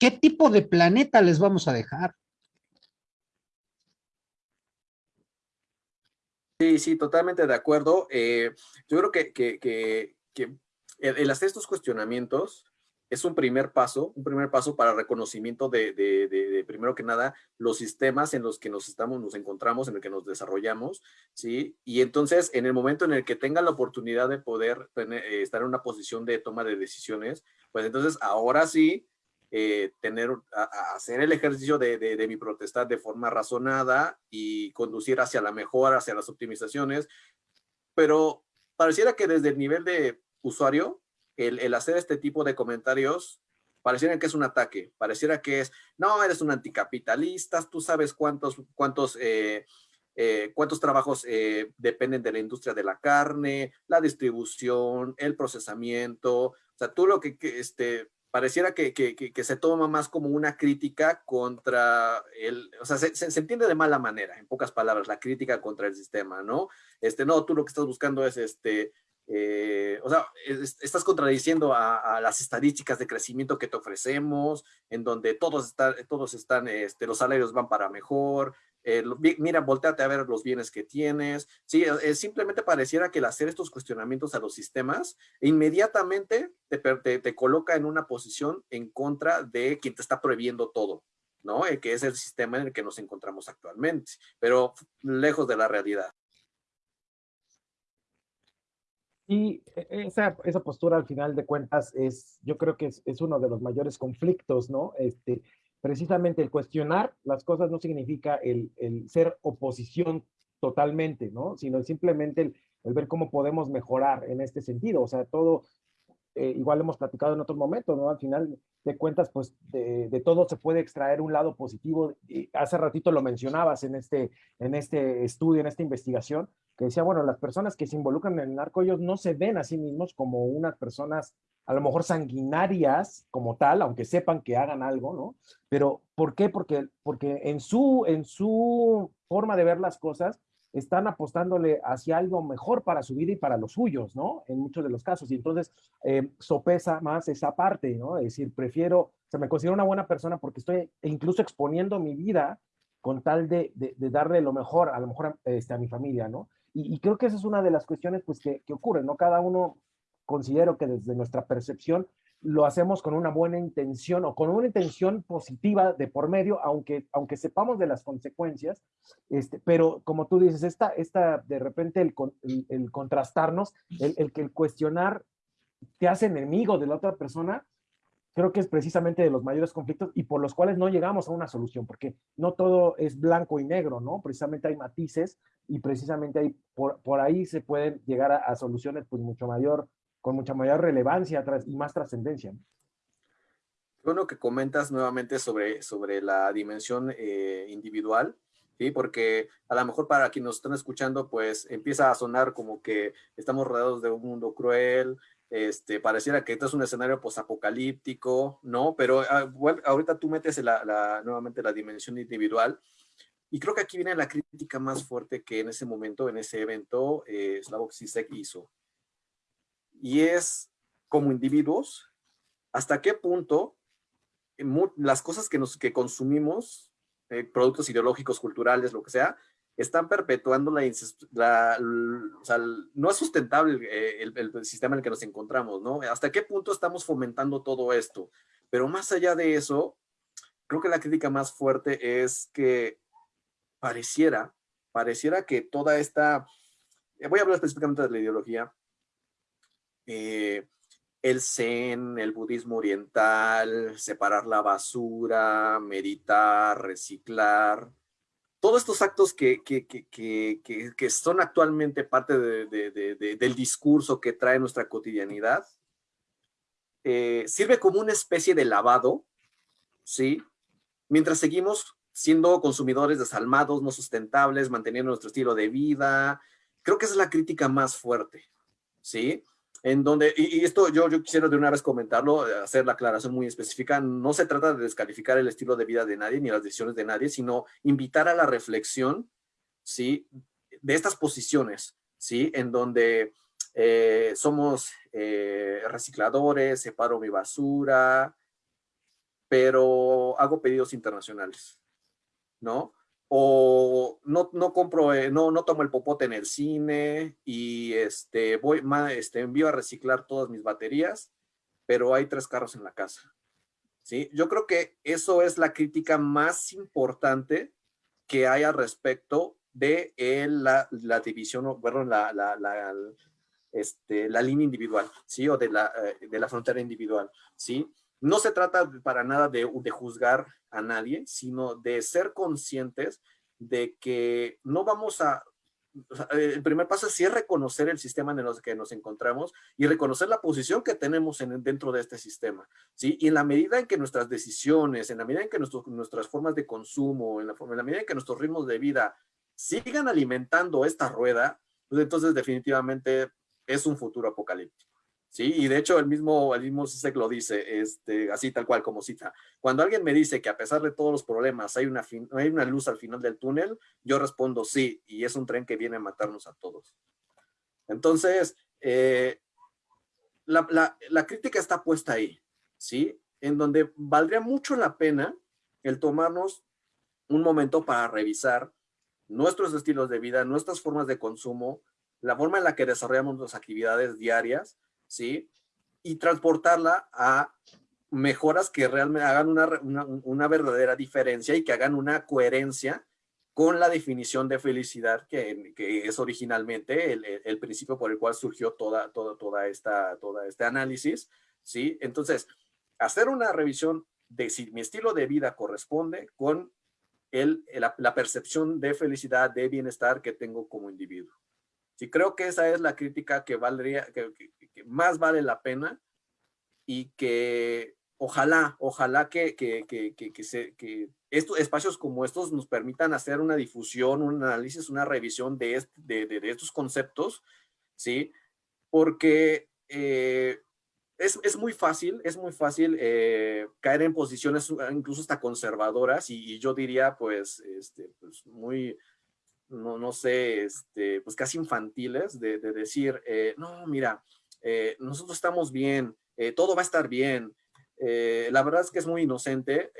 ¿qué tipo de planeta les vamos a dejar? Sí, sí, totalmente de acuerdo. Eh, yo creo que, que, que el, hacer estos cuestionamientos es un primer paso, un primer paso para reconocimiento de, primero que nada, los sistemas en los que nos estamos, nos encontramos, en el que nos desarrollamos, ¿sí? Y entonces, en el momento en el que tengan la oportunidad de poder eh, estar en una posición de toma de decisiones, pues entonces ahora sí, eh, tener, a, hacer el ejercicio de, de, mi protestad de forma razonada y conducir hacia la mejora, hacia las optimizaciones, pero pareciera que desde el nivel de usuario, el, el hacer este tipo de comentarios pareciera que es un ataque, pareciera que es, no, eres un anticapitalista, tú sabes cuántos, cuántos, eh, eh, cuántos trabajos eh, dependen de la industria de la carne, la distribución, el procesamiento, o sea, tú lo que, este, pareciera que, que, que, se toma más como una crítica contra el, o sea, se, se, se, entiende de mala manera, en pocas palabras, la crítica contra el sistema, ¿no? Este, no, tú lo que estás buscando es, este, eh, o sea, es, estás contradiciendo a, las estadísticas de crecimiento que te ofrecemos, en donde todos están, todos están, este, los salarios van para mejor, eh, mira, volteate a ver los bienes que tienes. Sí, simplemente pareciera que el hacer estos cuestionamientos a los sistemas inmediatamente te, te, te, coloca en una posición en contra de quien te está prohibiendo todo, ¿no? Eh, que es el sistema en el que nos encontramos actualmente, pero lejos de la realidad. Y e, esa, esa postura al final de cuentas es, yo creo que es, es uno de los mayores conflictos, ¿no? Este, precisamente el cuestionar las cosas no significa el, el ser oposición totalmente, ¿no? Sino simplemente el, el, ver cómo podemos mejorar en este sentido. O sea, todo, eh, igual hemos platicado en otros momentos, ¿no? Al final de cuentas, pues de, de, todo se puede extraer un lado positivo. Y hace ratito lo mencionabas en este, en este estudio, en esta investigación, que decía, bueno, las personas que se involucran en el narco, ellos no se ven a sí mismos como unas personas a lo mejor sanguinarias como tal, aunque sepan que hagan algo, ¿no? Pero ¿por qué? Porque, porque en, su, en su forma de ver las cosas, están apostándole hacia algo mejor para su vida y para los suyos, ¿no? En muchos de los casos. Y entonces eh, sopesa más esa parte, ¿no? Es decir, prefiero, o sea, me considero una buena persona porque estoy incluso exponiendo mi vida con tal de, de, darle lo mejor, a lo mejor este, a mi familia, ¿no? Y, creo que esa es una de las cuestiones, pues, que, que ocurren, ¿no? Cada uno considero que desde nuestra percepción lo hacemos con una buena intención o con una intención positiva de por medio, aunque, aunque sepamos de las consecuencias, este, pero como tú dices, esta, esta de repente el, el, contrastarnos, el, el, el cuestionar te hace enemigo de la otra persona, creo que es precisamente de los mayores conflictos y por los cuales no llegamos a una solución, porque no todo es blanco y negro, ¿no? Precisamente hay matices y precisamente hay, por, por ahí se pueden llegar a, a soluciones pues mucho mayor con mucha mayor relevancia y más trascendencia. Bueno, que comentas nuevamente sobre, sobre la dimensión eh, individual. ¿sí? Porque a lo mejor para quienes nos están escuchando, pues empieza a sonar como que estamos rodeados de un mundo cruel, este, pareciera que esto es un escenario posapocalíptico, ¿no? Pero ah, ahorita tú metes la, nuevamente la dimensión individual y creo que aquí viene la crítica más fuerte que en ese momento, en ese evento, eh, Slavoj Zizek hizo. Y es, como individuos, hasta qué punto las cosas que, nos, que consumimos, eh, productos ideológicos, culturales, lo que sea, están perpetuando la, no es sustentable eh, el, el, sistema en el que nos encontramos, ¿no? ¿Hasta qué punto estamos fomentando todo esto? Pero más allá de eso, creo que la crítica más fuerte es que pareciera, pareciera que toda esta, eh, voy a hablar específicamente de la ideología, eh, el zen, el budismo oriental, separar la basura, meditar, reciclar, todos estos actos que, que, que, que son actualmente parte de, del discurso que trae nuestra cotidianidad, eh, sirve como una especie de lavado, ¿sí? Mientras seguimos siendo consumidores desalmados, no sustentables, manteniendo nuestro estilo de vida. Creo que es la crítica más fuerte, ¿sí? En donde, y, esto yo, quisiera de una vez comentarlo, eh, hacer la aclaración muy específica, no se trata de descalificar el estilo de vida de nadie ni las decisiones de nadie, sino invitar a la reflexión, ¿sí? De estas posiciones, ¿sí? En donde eh, somos eh, recicladores, separo mi basura, pero hago pedidos internacionales, ¿no? O no, no compro, eh, no, no tomo el popote en el cine y este, voy, este, envío a reciclar todas mis baterías, pero hay tres carros en la casa. ¿Sí? Yo creo que eso es la crítica más importante que hay al respecto de la, la, división, perdón, la, la, la, este, la línea individual, ¿sí? O de la, eh, de la frontera individual, ¿sí? No se trata para nada de, juzgar a nadie, sino de ser conscientes de que no vamos a el primer paso sí es reconocer el sistema en el que nos encontramos y reconocer la posición que tenemos en, dentro de este sistema, ¿sí? Y en la medida en que nuestras decisiones, en la medida en que nuestras formas de consumo, en la, en la medida en que nuestros ritmos de vida sigan alimentando esta rueda, pues entonces definitivamente es un futuro apocalíptico. Y de hecho el mismo, el mismo lo dice, este, así tal cual como cita. Cuando alguien me dice que a pesar de todos los problemas hay una, hay una luz al final del túnel, yo respondo sí, y es un tren que viene a matarnos a todos. Entonces, eh, la, la, la, crítica está puesta ahí, ¿sí? En donde valdría mucho la pena el tomarnos un momento para revisar nuestros estilos de vida, nuestras formas de consumo, la forma en la que desarrollamos nuestras actividades diarias, ¿sí? Y transportarla a mejoras que realmente hagan una, verdadera diferencia y que hagan una coherencia con la definición de felicidad que, es originalmente el, principio por el cual surgió toda, toda, toda, esta, toda este análisis, ¿sí? Entonces, hacer una revisión de si mi estilo de vida corresponde con el, la percepción de felicidad, de bienestar que tengo como individuo. Sí, creo que esa es la crítica que valdría, que, más vale la pena y que ojalá, ojalá que, que, que, se, que estos espacios como estos nos permitan hacer una difusión, un análisis, una revisión de, de, de, estos conceptos, ¿sí? Porque eh, es, es, muy fácil, es muy fácil eh, caer en posiciones incluso hasta conservadoras y, yo diría pues, este, pues muy, no, no sé, este, pues casi infantiles de, decir, eh, no, mira, eh, nosotros estamos bien, eh, todo va a estar bien. la verdad es que es muy inocente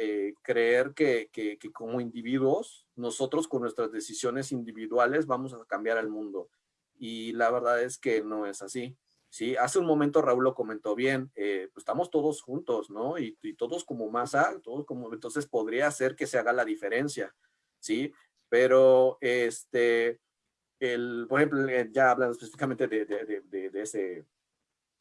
creer que, que, como individuos, nosotros con nuestras decisiones individuales vamos a cambiar el mundo. Y la verdad es que no es así. Sí, hace un momento Raúl lo comentó bien, pues estamos todos juntos, ¿no? Y, todos como masa, todos como, entonces podría ser que se haga la diferencia, ¿sí? Pero, este, el, por ejemplo, eh, ya hablando específicamente de, de, de, ese,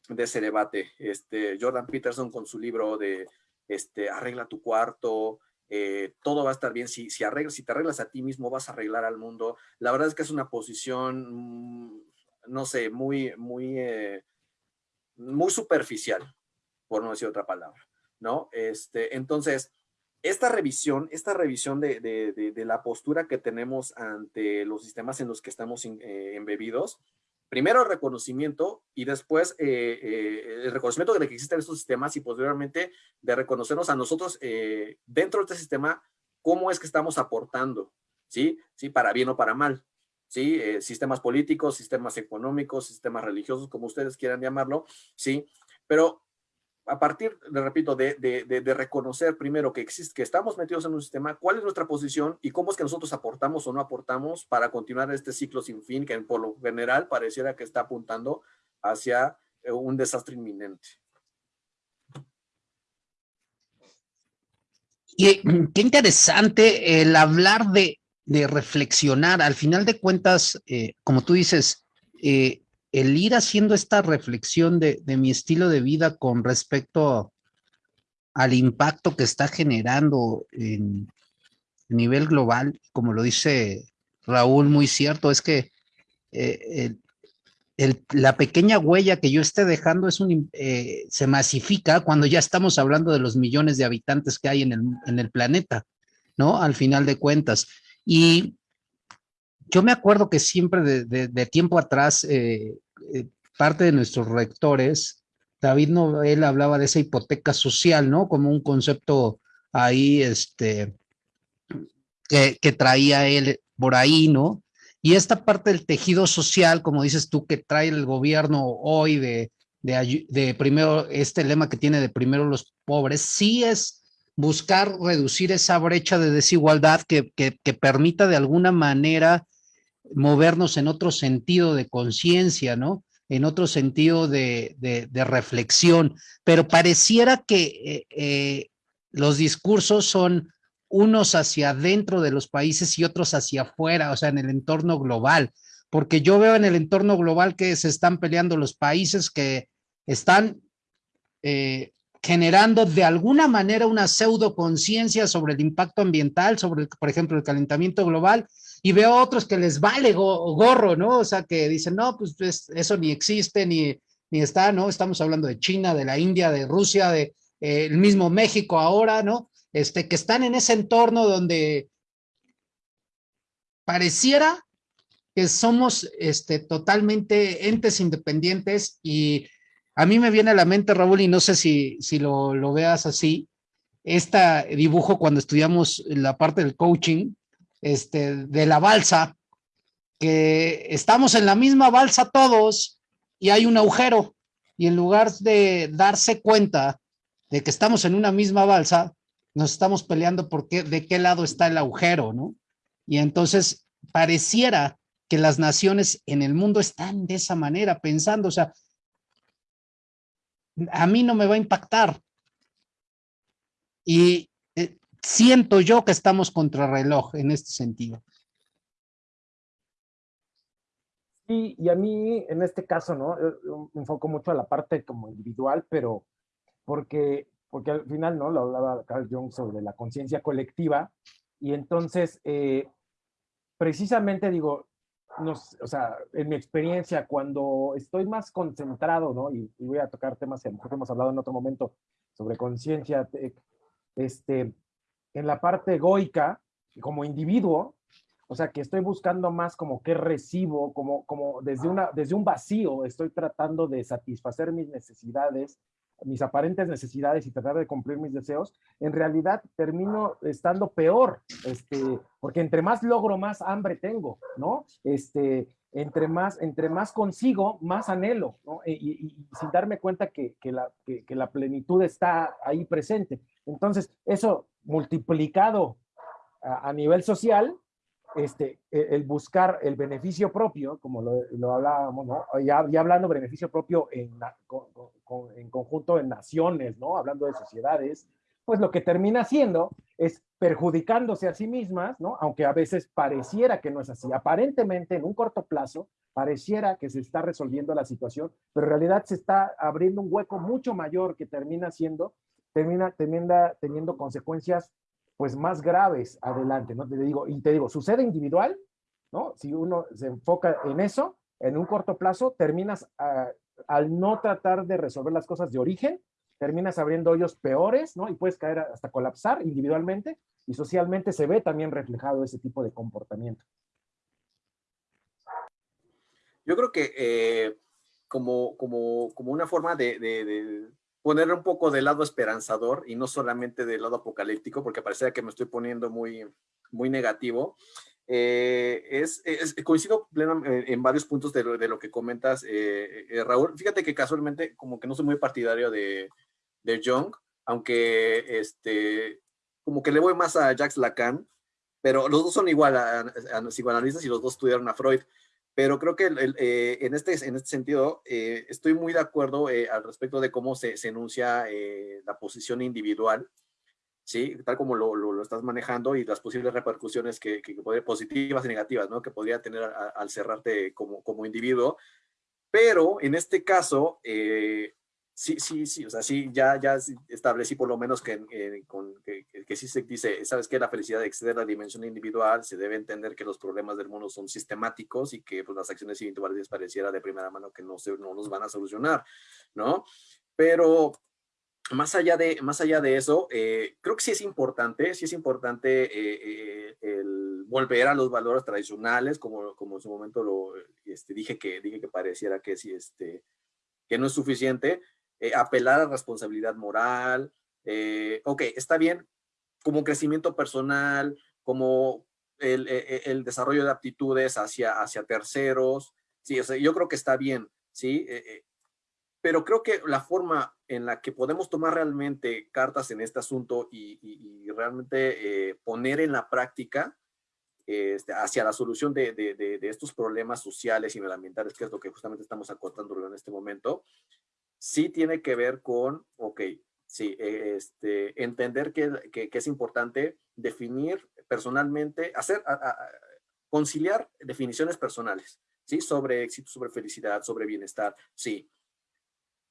de ese debate, este, Jordan Peterson con su libro de este, Arregla tu cuarto, eh, todo va a estar bien, si, si, arreglas, si te arreglas a ti mismo vas a arreglar al mundo. La verdad es que es una posición, mm, no sé, muy, muy, eh, muy superficial, por no decir otra palabra, ¿no? Este, entonces, esta revisión, esta revisión de, de, la postura que tenemos ante los sistemas en los que estamos eh, embebidos, primero el reconocimiento y después eh, eh, el reconocimiento de que existen estos sistemas y posteriormente de reconocernos a nosotros dentro de este sistema cómo es que estamos aportando, ¿sí? ¿Sí? Para bien o para mal, ¿sí? sistemas políticos, sistemas económicos, sistemas religiosos, como ustedes quieran llamarlo, ¿sí? Pero a partir, le repito, de, reconocer primero que existe, que estamos metidos en un sistema, cuál es nuestra posición y cómo es que nosotros aportamos o no aportamos para continuar este ciclo sin fin que por lo general pareciera que está apuntando hacia eh, un desastre inminente. Y eh, [CLEARS THROAT] qué interesante el hablar de, reflexionar. Al final de cuentas, eh, como tú dices, el ir haciendo esta reflexión de, mi estilo de vida con respecto al impacto que está generando en, nivel global, como lo dice Raúl, muy cierto, es que eh, la pequeña huella que yo esté dejando es un, eh, se masifica cuando ya estamos hablando de los millones de habitantes que hay en el, planeta, ¿no? Al final de cuentas. Y yo me acuerdo que siempre de, tiempo atrás eh, eh, parte de nuestros rectores, David Noel hablaba de esa hipoteca social, ¿no? Como un concepto ahí, este, que, traía él por ahí, ¿no? Y esta parte del tejido social, como dices tú, que trae el gobierno hoy de, de, primero, este lema que tiene de primero los pobres, sí es buscar reducir esa brecha de desigualdad que, que permita de alguna manera movernos en otro sentido de conciencia, ¿no? En otro sentido de, reflexión, pero pareciera que eh, eh, los discursos son unos hacia adentro de los países y otros hacia afuera, o sea, en el entorno global, porque yo veo en el entorno global que se están peleando los países que están eh, generando de alguna manera una pseudo conciencia sobre el impacto ambiental, sobre, por ejemplo, el calentamiento global, y veo otros que les vale gorro, ¿no? O sea, que dicen, no, pues eso ni existe, ni, ni está, ¿no? Estamos hablando de China, de la India, de Rusia, de eh, el mismo México ahora, ¿no? Este, que están en ese entorno donde pareciera que somos este, totalmente entes independientes y a mí me viene a la mente, Raúl, y no sé si, si lo, lo veas así, este dibujo cuando estudiamos la parte del coaching, este, de la balsa, que estamos en la misma balsa todos y hay un agujero y en lugar de darse cuenta de que estamos en una misma balsa, nos estamos peleando por qué, de qué lado está el agujero, ¿no? Y entonces pareciera que las naciones en el mundo están de esa manera, pensando, o sea, a mí no me va a impactar. Y siento yo que estamos contra reloj en este sentido. Sí, y a mí en este caso, ¿no? Eh, me enfoco mucho a la parte como individual, pero porque, porque al final, ¿no? Lo hablaba Carl Jung sobre la conciencia colectiva, y entonces, eh, precisamente digo, nos, o sea, en mi experiencia, cuando estoy más concentrado, ¿no? Y, voy a tocar temas que a lo mejor hemos hablado en otro momento sobre conciencia, este, en la parte egoica, como individuo, o sea, que estoy buscando más como que recibo, como, como desde, una, desde un vacío, estoy tratando de satisfacer mis necesidades, mis aparentes necesidades y tratar de cumplir mis deseos, en realidad termino estando peor, este, porque entre más logro, más hambre tengo, ¿no? Este, entre más, entre más consigo, más anhelo, ¿no? Y, sin darme cuenta que, que la, que la plenitud está ahí presente. Entonces, eso multiplicado a, nivel social, este, e, el, buscar el beneficio propio, como lo, hablábamos, ¿no? ya, hablando beneficio propio en, en conjunto en naciones, ¿no? hablando de sociedades, pues lo que termina haciendo es perjudicándose a sí mismas, ¿no? aunque a veces pareciera que no es así. Aparentemente, en un corto plazo, pareciera que se está resolviendo la situación, pero en realidad se está abriendo un hueco mucho mayor que termina siendo termina teniendo, consecuencias pues más graves adelante, ¿no? Te digo, y te digo, sucede individual, ¿no? Si uno se enfoca en eso, en un corto plazo, terminas ah, al no tratar de resolver las cosas de origen, terminas abriendo hoyos peores, ¿no? Y puedes caer hasta colapsar individualmente y socialmente se ve también reflejado ese tipo de comportamiento. Yo creo que eh, como, como, como, una forma de, poner un poco del lado esperanzador y no solamente del lado apocalíptico, porque parece que me estoy poniendo muy, muy negativo, eh, es, coincido plenamente en varios puntos de lo, de lo que comentas, eh, Raúl. Fíjate que casualmente como que no soy muy partidario de, de Jung, aunque este, como que le voy más a Jacques Lacan, pero los dos son igual a, a, psicoanalistas y los dos estudiaron a Freud. Pero creo que eh, en, este, en este sentido eh, estoy muy de acuerdo eh, al respecto de cómo se, se enuncia la posición individual, ¿sí? tal como lo, lo, estás manejando y las posibles repercusiones que, que, que positivas y negativas ¿no? que podría tener al cerrarte como, como individuo. Pero en este caso, Sí, sí, sí, o sea, sí, ya, ya establecí por lo menos que, eh, con, que, que, sí se dice, sabes que la felicidad excede la dimensión individual, se debe entender que los problemas del mundo son sistemáticos y que pues, las acciones individuales pareciera de primera mano que no, se, no los van a solucionar, ¿no? Pero más allá de, más allá de eso, eh, creo que sí es importante, sí es importante eh, el volver a los valores tradicionales, como, como en su momento lo este, dije, que, dije que pareciera que sí, este, que no es suficiente, eh, apelar a responsabilidad moral, eh, ok, está bien, como crecimiento personal, como el, e, e, desarrollo de aptitudes hacia, hacia terceros, sí, yo creo que está bien, sí, eh, pero creo que la forma en la que podemos tomar realmente cartas en este asunto y, realmente poner en la práctica este, hacia la solución de, de, de, de, estos problemas sociales y medioambientales, que es lo que justamente estamos acotando en este momento, sí tiene que ver con, ok, sí, e, este, entender que, que, es importante definir personalmente, hacer, conciliar definiciones personales, ¿sí? Sobre éxito, sobre felicidad, sobre bienestar, sí.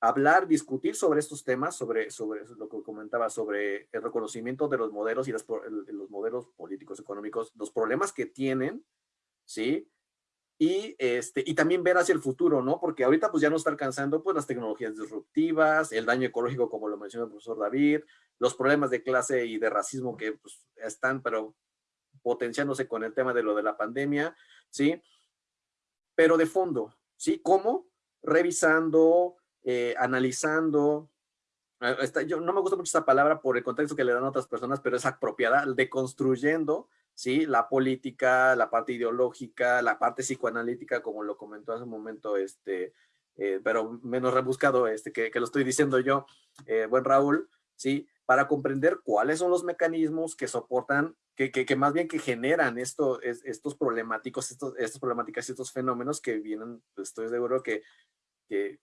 Hablar, discutir sobre estos temas, sobre, sobre lo que comentaba, sobre el reconocimiento de los modelos y los, los modelos políticos, económicos, los problemas que tienen, ¿sí? Y, este, y también ver hacia el futuro, ¿no? Porque ahorita pues ya nos está alcanzando pues las tecnologías disruptivas, el daño ecológico como lo mencionó el profesor David, los problemas de clase y de racismo que pues, están pero potenciándose con el tema de lo de la pandemia, ¿sí? Pero de fondo, ¿sí? ¿Cómo? Revisando, eh, analizando, eh, yo no me gusta mucho esa palabra por el contexto que le dan otras personas, pero es apropiada, deconstruyendo ¿sí? La política, la parte ideológica, la parte psicoanalítica, como lo comentó hace un momento, este, eh, pero menos rebuscado, este, que, que, lo estoy diciendo yo, eh, buen Raúl, ¿sí? Para comprender cuáles son los mecanismos que soportan, que, que, que más bien que generan esto, es, estos problemáticos, estos, estas problemáticas y estos fenómenos que vienen, estoy seguro que, que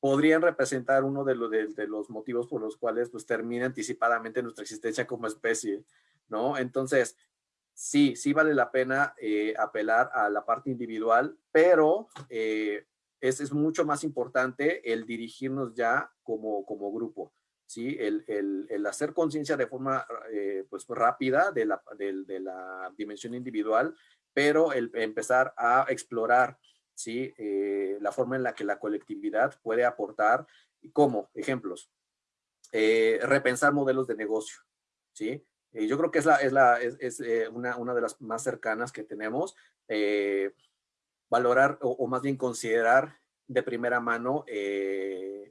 podrían representar uno de, lo, de, los motivos por los cuales pues termina anticipadamente nuestra existencia como especie, ¿no? Entonces, sí, sí vale la pena eh, apelar a la parte individual, pero eh, es, es, mucho más importante el dirigirnos ya como, como grupo, ¿sí? El, el, hacer conciencia de forma eh, pues rápida de la, de, de la, dimensión individual, pero el empezar a explorar, ¿sí? la forma en la que la colectividad puede aportar, como ejemplos, repensar modelos de negocio, ¿sí? Eh, yo creo que es, la, es, la, es, eh, una, una, de las más cercanas que tenemos. Eh, valorar o, más bien considerar de primera mano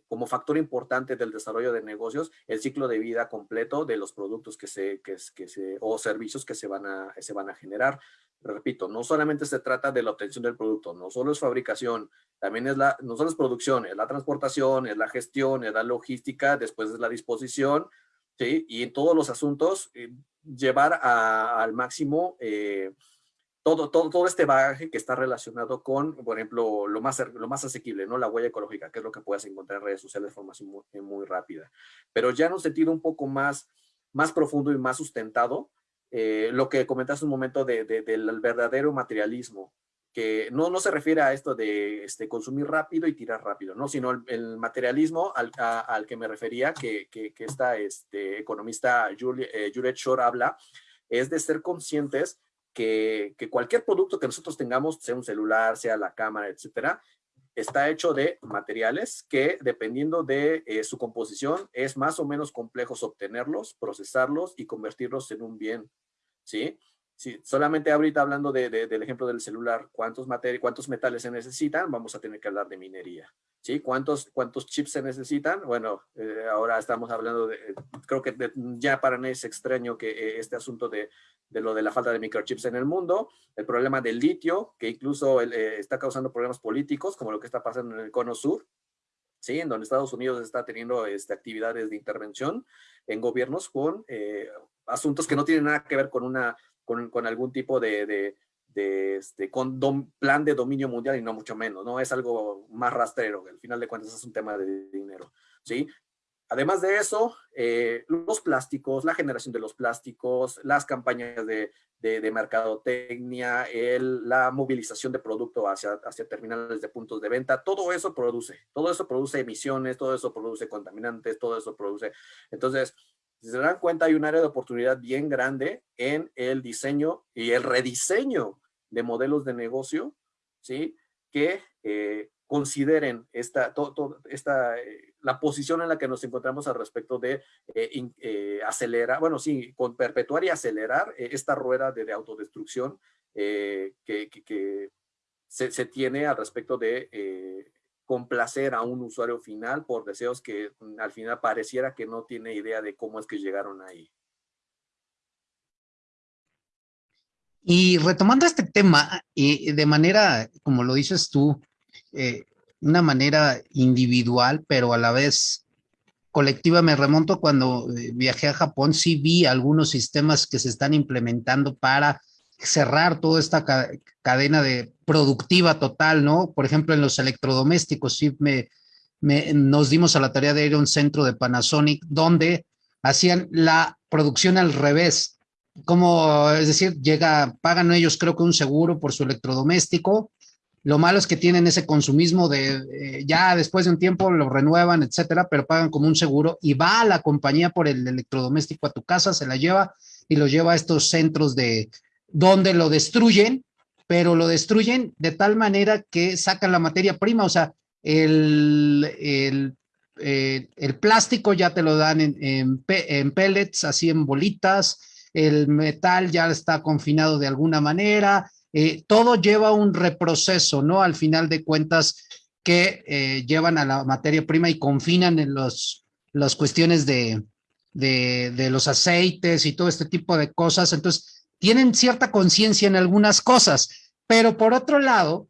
como factor importante del desarrollo de negocios el ciclo de vida completo de los productos que se, que se o servicios que se van, a, se van a generar. Repito, no solamente se trata de la obtención del producto, no solo es fabricación, también es la, no solo es producción, es la transportación, es la gestión, es la logística, después es la disposición, ¿sí? Y en todos los asuntos, eh, llevar al máximo eh, todo, todo, todo este bagaje que está relacionado con, por ejemplo, lo más, lo más asequible, ¿no? La huella ecológica, que es lo que puedes encontrar en redes sociales de forma muy, muy rápida. Pero ya en un sentido un poco más, más profundo y más sustentado, eh, lo que comentaste un momento de, del verdadero materialismo, que no, no se refiere a esto de este, consumir rápido y tirar rápido, ¿no? sino el, materialismo al, al, que me refería, que, que, que esta este, economista Juliet, eh, Shore habla, es de ser conscientes que, que, cualquier producto que nosotros tengamos, sea un celular, sea la cámara, etcétera, está hecho de materiales que dependiendo de eh, su composición es más o menos complejo obtenerlos, procesarlos y convertirlos en un bien. Sí, solamente ahorita hablando de, del ejemplo del celular, ¿cuántos, ¿cuántos metales se necesitan? Vamos a tener que hablar de minería. ¿sí? ¿Cuántos, cuántos chips se necesitan? Bueno, eh, ahora estamos hablando de, creo que ya para mí es extraño que eh, este asunto de, de, lo de la falta de microchips en el mundo, el problema del litio, que incluso eh, está causando problemas políticos, como lo que está pasando en el cono sur, ¿sí? en donde Estados Unidos está teniendo este, actividades de intervención en gobiernos con asuntos que no tienen nada que ver con una con, algún tipo de, este, con plan de dominio mundial y no mucho menos, ¿no? Es algo más rastrero, al final de cuentas es un tema de dinero, ¿sí? Además de eso, eh, los plásticos, la generación de los plásticos, las campañas de, de, de mercadotecnia, el, la movilización de producto hacia, hacia terminales de puntos de venta, todo eso produce, todo eso produce emisiones, todo eso produce contaminantes, todo eso produce. Entonces, si se dan cuenta, hay un área de oportunidad bien grande en el diseño y el rediseño de modelos de negocio, ¿sí? Que eh, consideren esta, esta eh, la posición en la que nos encontramos al respecto de eh, acelerar, bueno, sí, con perpetuar y acelerar esta rueda de, autodestrucción que, se, tiene al respecto de complacer a un usuario final por deseos que mm, al final pareciera que no tiene idea de cómo es que llegaron ahí. Y retomando este tema, de manera, como lo dices tú, eh, una manera individual, pero a la vez colectiva, me remonto cuando eh, viajé a Japón, sí vi algunos sistemas que se están implementando para cerrar toda esta cadena de productiva total, ¿no? Por ejemplo, en los electrodomésticos, sí me, nos dimos a la tarea de ir a un centro de Panasonic donde hacían la producción al revés. Como, es decir, llega, pagan ellos creo que un seguro por su electrodoméstico. Lo malo es que tienen ese consumismo de eh, ya después de un tiempo lo renuevan, etcétera, pero pagan como un seguro y va a la compañía por el electrodoméstico a tu casa, se la lleva y lo lleva a estos centros de, donde lo destruyen, pero lo destruyen de tal manera que sacan la materia prima, o sea, el, el, eh, plástico ya te lo dan en, en, pellets, así en bolitas, el metal ya está confinado de alguna manera, eh, todo lleva un reproceso, ¿no? Al final de cuentas, que eh, llevan a la materia prima y confinan en los, las cuestiones de, de, de, los aceites y todo este tipo de cosas. Entonces, tienen cierta conciencia en algunas cosas, pero por otro lado,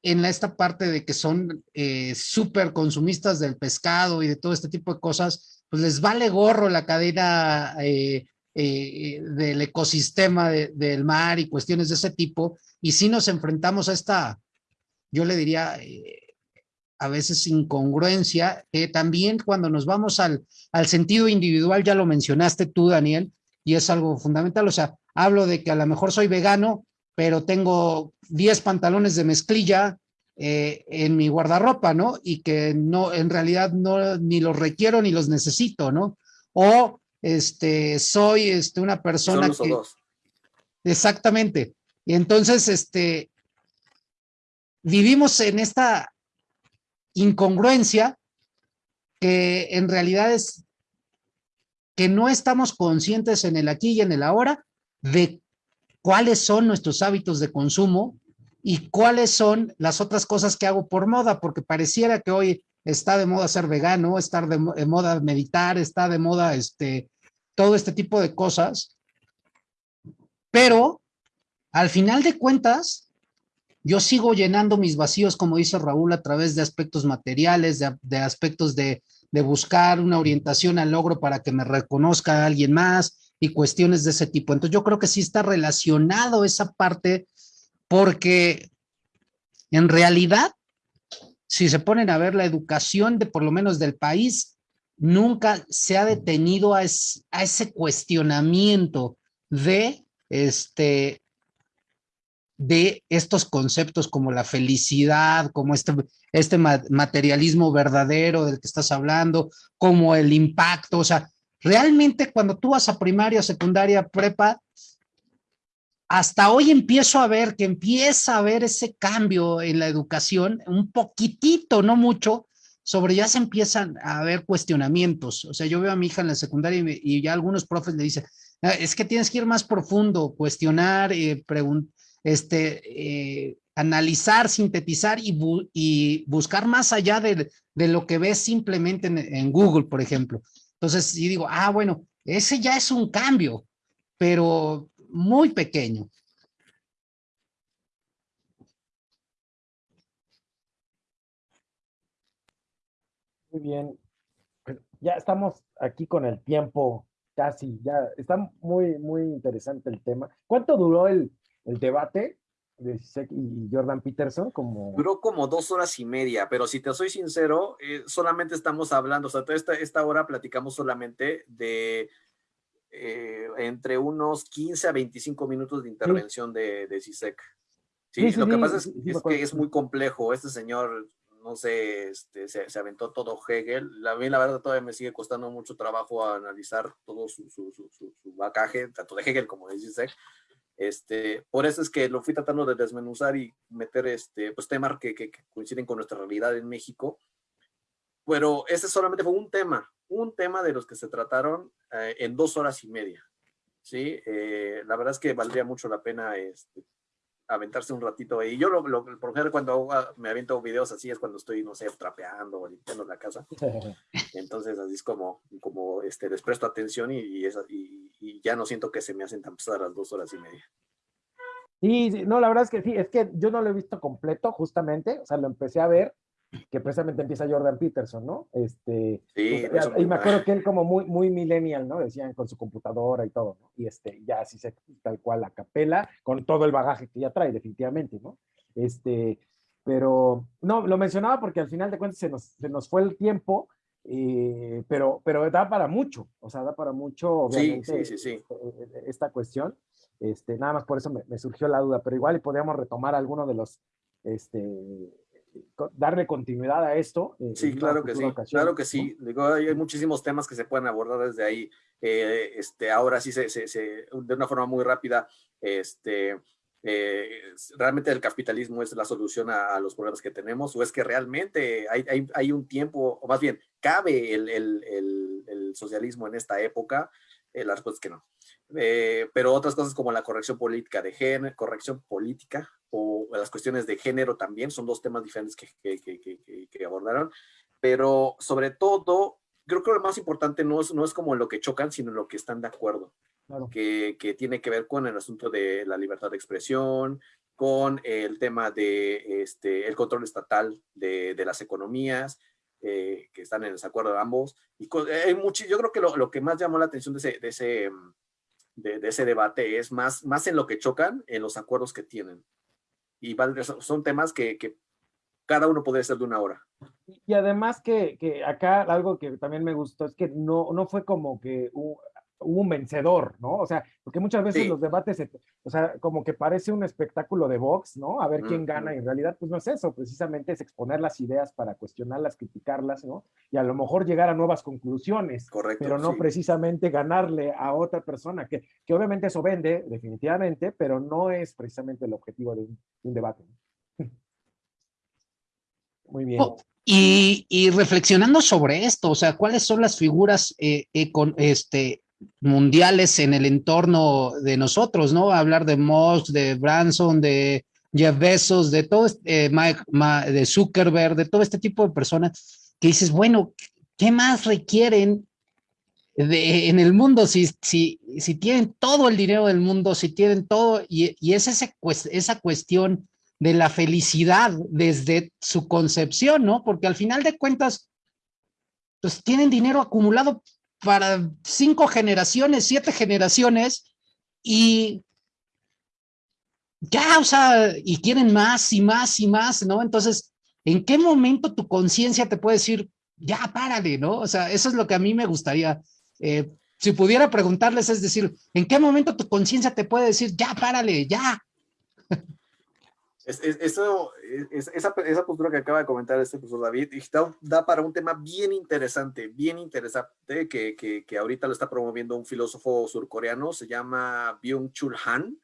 en esta parte de que son eh, súper consumistas del pescado y de todo este tipo de cosas, pues les vale gorro la cadena eh, eh, del ecosistema del mar y cuestiones de ese tipo. Y si nos enfrentamos a esta, yo le diría, a veces incongruencia, que también cuando nos vamos al sentido individual, ya lo mencionaste tú, Daniel, y es algo fundamental, o sea, hablo de que a lo mejor soy vegano, pero tengo 10 pantalones de mezclilla eh, en mi guardarropa, ¿no? Y que no, en realidad no, ni los requiero ni los necesito, ¿no? O este, soy este, una persona que... Exactamente. Y entonces, este, vivimos en esta incongruencia que en realidad es que no estamos conscientes en el aquí y en el ahora de cuáles son nuestros hábitos de consumo y cuáles son las otras cosas que hago por moda, porque pareciera que hoy está de moda ser vegano, está de, moda meditar, está de moda este, todo este tipo de cosas. Pero al final de cuentas, yo sigo llenando mis vacíos, como dice Raúl, a través de aspectos materiales, de, de aspectos de, de, buscar una orientación al logro para que me reconozca alguien más, y cuestiones de ese tipo. Entonces yo creo que sí está relacionado esa parte porque en realidad, si se ponen a ver la educación de por lo menos del país, nunca se ha detenido a, a ese cuestionamiento de este de estos conceptos como la felicidad, como este, este materialismo verdadero del que estás hablando, como el impacto, o sea, Realmente cuando tú vas a primaria, secundaria, prepa, hasta hoy empiezo a ver que empieza a haber ese cambio en la educación, un poquitito, no mucho, sobre ya se empiezan a haber cuestionamientos. O sea, yo veo a mi hija en la secundaria y, ya algunos profes le dicen, ah, es que tienes que ir más profundo, cuestionar, eh, este, eh, analizar, sintetizar y, buscar más allá de, lo que ves simplemente en, Google, por ejemplo. Entonces, yo digo, ah, bueno, ese ya es un cambio, pero muy pequeño. Muy bien. Ya estamos aquí con el tiempo casi, ya está muy, muy interesante el tema. ¿Cuánto duró el, debate de Sisek y Jordan Peterson? Como... Duró como dos horas y media, pero si te soy sincero, eh, solamente estamos hablando, o sea, toda esta, esta hora platicamos solamente de eh, entre unos 15 a 25 minutos de intervención de, de CISEC. Sí, lo que pasa es, que es muy complejo. Este señor, no sé, este, se, aventó todo Hegel. A mí la verdad todavía me sigue costando mucho trabajo analizar todo su, su, su, su, bacaje, tanto de Hegel como de CISEC. Este, por eso es que lo fui tratando de desmenuzar y meter este, pues, temas que, coinciden con nuestra realidad en México. Pero ese solamente fue un tema, un tema de los que se trataron eh, en dos horas y media. ¿sí? Eh, la verdad es que valdría mucho la pena este, aventarse un ratito ahí. Yo, lo, por ejemplo, cuando me aviento videos así es cuando estoy, no sé, trapeando o limpiando la casa. [LAUGHS] Entonces, así es como, como este, les presto atención y, y, y, ya no siento que se me hacen tan pesadas las dos horas y media. Sí, no, la verdad es que sí, es que yo no lo he visto completo, justamente, o sea, lo empecé a ver que precisamente empieza Jordan Peterson, ¿no? Este, sí, pues, y me acuerdo que él como muy, muy millennial, ¿no? Decían con su computadora y todo, ¿no? Y este, ya así se, tal cual la capela, con todo el bagaje que ya trae, definitivamente, ¿no? Este, pero, no, lo mencionaba porque al final de cuentas se nos, se nos fue el tiempo, eh, pero, pero da para mucho, o sea, da para mucho, obviamente, sí, sí, este, esta cuestión. Este, nada más por eso me, me surgió la duda, pero igual y podríamos retomar alguno de los, este, darle continuidad a esto. sí, claro que sí, claro que sí. Digo, hay, muchísimos temas que se pueden abordar desde ahí. Eh, este, ahora sí, se, se, de una forma muy rápida, este, eh, realmente el capitalismo es la solución a, los problemas que tenemos o es que realmente hay, hay, hay un tiempo, o más bien, cabe el, el, el, socialismo en esta época. Eh, la respuesta es que no. pero otras cosas como la corrección política de género, corrección política o las cuestiones de género también, son dos temas diferentes que, que, que, abordaron, pero sobre todo, creo que lo más importante no es, no es como lo que chocan, sino lo que están de acuerdo, que, que, tiene que ver con el asunto de la libertad de expresión, con el tema de este, el control estatal de, de las economías, eh, que están en desacuerdo de ambos. Y hay mucho, yo creo que lo, lo, que más llamó la atención de ese, de ese, de, de ese debate es más, más en lo que chocan, en los acuerdos que tienen y son temas que, que cada uno puede ser de una hora. Y además que, que, acá algo que también me gustó es que no, no fue como que hubo un vencedor, ¿no? O sea, porque muchas veces los debates, o sea, como que parece un espectáculo de box, ¿no? A ver quién gana, y en realidad, pues no es eso, precisamente es exponer las ideas para cuestionarlas, criticarlas, ¿no? Y a lo mejor llegar a nuevas conclusiones, Correcto, pero no precisamente ganarle a otra persona, que, que obviamente eso vende, definitivamente, pero no es precisamente el objetivo de un, debate. [LAUGHS] Muy bien. Oh, y, y, reflexionando sobre esto, o sea, ¿cuáles son las figuras eh, con, este, mundiales en el entorno de nosotros, ¿no? Hablar de Moss, de Branson, de Jeff Bezos, de todo, este, Mike, de Zuckerberg, de todo este tipo de personas que dices, bueno, ¿qué más requieren de, en el mundo si, si, si tienen todo el dinero del mundo, si tienen todo, y, y es ese, esa cuestión de la felicidad desde su concepción, ¿no? Porque al final de cuentas, pues tienen dinero acumulado para cinco generaciones, siete generaciones, y ya, o sea, y quieren más y más y más, ¿no? Entonces, ¿en qué momento tu conciencia te puede decir, ya, párale, ¿no? O sea, eso es lo que a mí me gustaría. Eh, si pudiera preguntarles, es decir, ¿en qué momento tu conciencia te puede decir, ya, párale, ya? Eso, esa, esa, postura que acaba de comentar este profesor David da, para un tema bien interesante, bien interesante, que, que, que, ahorita lo está promoviendo un filósofo surcoreano, se llama Byung-Chul Han,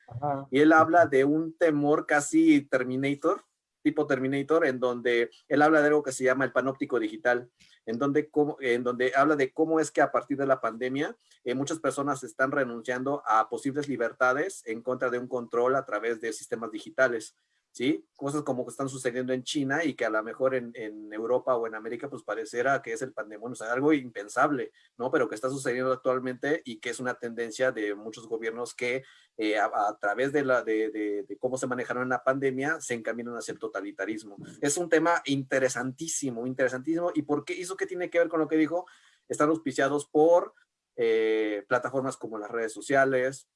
y él habla de un temor casi Terminator, tipo Terminator, en donde él habla de algo que se llama el panóptico digital, en donde, en donde habla de cómo es que a partir de la pandemia eh, muchas personas están renunciando a posibles libertades en contra de un control a través de sistemas digitales. ¿Sí? Cosas como que están sucediendo en China y que a lo mejor en, en Europa o en América pues pareciera que es el pandemia, o sea, algo impensable, ¿no? Pero que está sucediendo actualmente y que es una tendencia de muchos gobiernos que eh, a, través de, la, de, de, cómo se manejaron en la pandemia se encaminan hacia el totalitarismo. Es un tema interesantísimo, interesantísimo. ¿Y por qué? ¿Eso qué tiene que ver con lo que dijo? Están auspiciados por eh, plataformas como las redes sociales,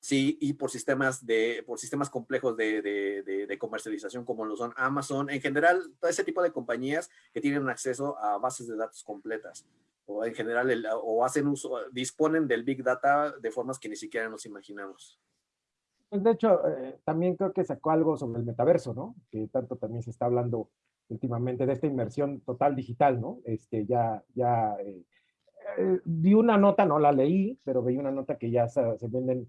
sí, y por sistemas, de, por sistemas complejos de, de, comercialización como lo son Amazon, en general, todo ese tipo de compañías que tienen acceso a bases de datos completas, o en general, o hacen uso, disponen del Big Data de formas que ni siquiera nos imaginamos. Pues de hecho, eh, también creo que sacó algo sobre el metaverso, ¿no? Que tanto también se está hablando últimamente de esta inmersión total digital, ¿no? Este, ya, ya, eh, eh, vi una nota, no la leí, pero vi una nota que ya se, se venden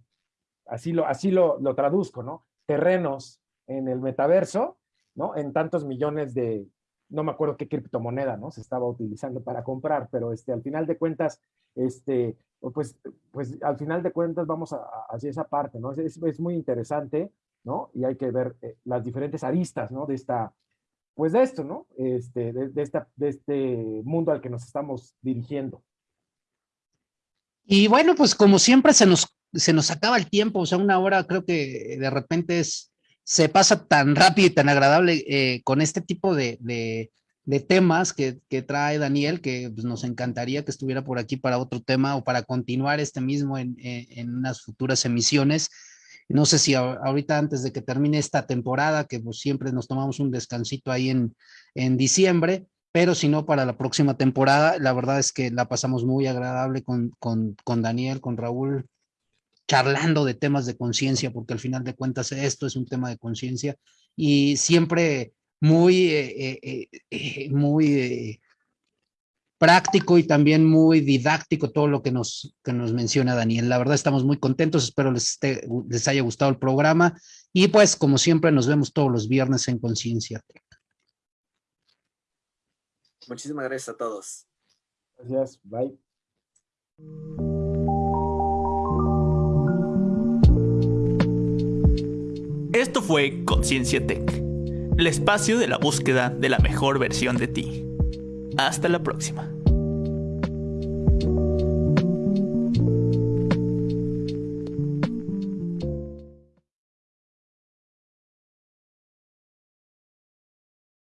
así lo, así lo, lo traduzco, ¿no? Terrenos en el metaverso, ¿no? En tantos millones de, no me acuerdo qué criptomoneda, ¿no? Se estaba utilizando para comprar, pero este, al final de cuentas, este, pues, pues al final de cuentas vamos a, hacia esa parte, ¿no? Es, es, muy interesante, ¿no? Y hay que ver eh, las diferentes aristas, ¿no? De esta, pues de esto, ¿no? Este, de, de, esta, de este mundo al que nos estamos dirigiendo. Y bueno, pues como siempre se nos se nos acaba el tiempo, o sea, una hora creo que de repente es, se pasa tan rápido y tan agradable eh, con este tipo de, temas que, que, trae Daniel, que pues, nos encantaría que estuviera por aquí para otro tema o para continuar este mismo en, en, unas futuras emisiones. No sé si ahorita antes de que termine esta temporada, que pues, siempre nos tomamos un descansito ahí en, en diciembre, pero si no, para la próxima temporada, la verdad es que la pasamos muy agradable con, con, con Daniel, con Raúl, charlando de temas de conciencia, porque al final de cuentas esto es un tema de conciencia y siempre muy, eh, eh, eh, muy práctico y también muy didáctico todo lo que nos, que nos menciona Daniel. La verdad estamos muy contentos, espero les, les haya gustado el programa y pues como siempre nos vemos todos los viernes en Conciencia. Muchísimas gracias a todos. Gracias, bye. Esto fue Conciencia Tech, el espacio de la búsqueda de la mejor versión de ti. Hasta la próxima.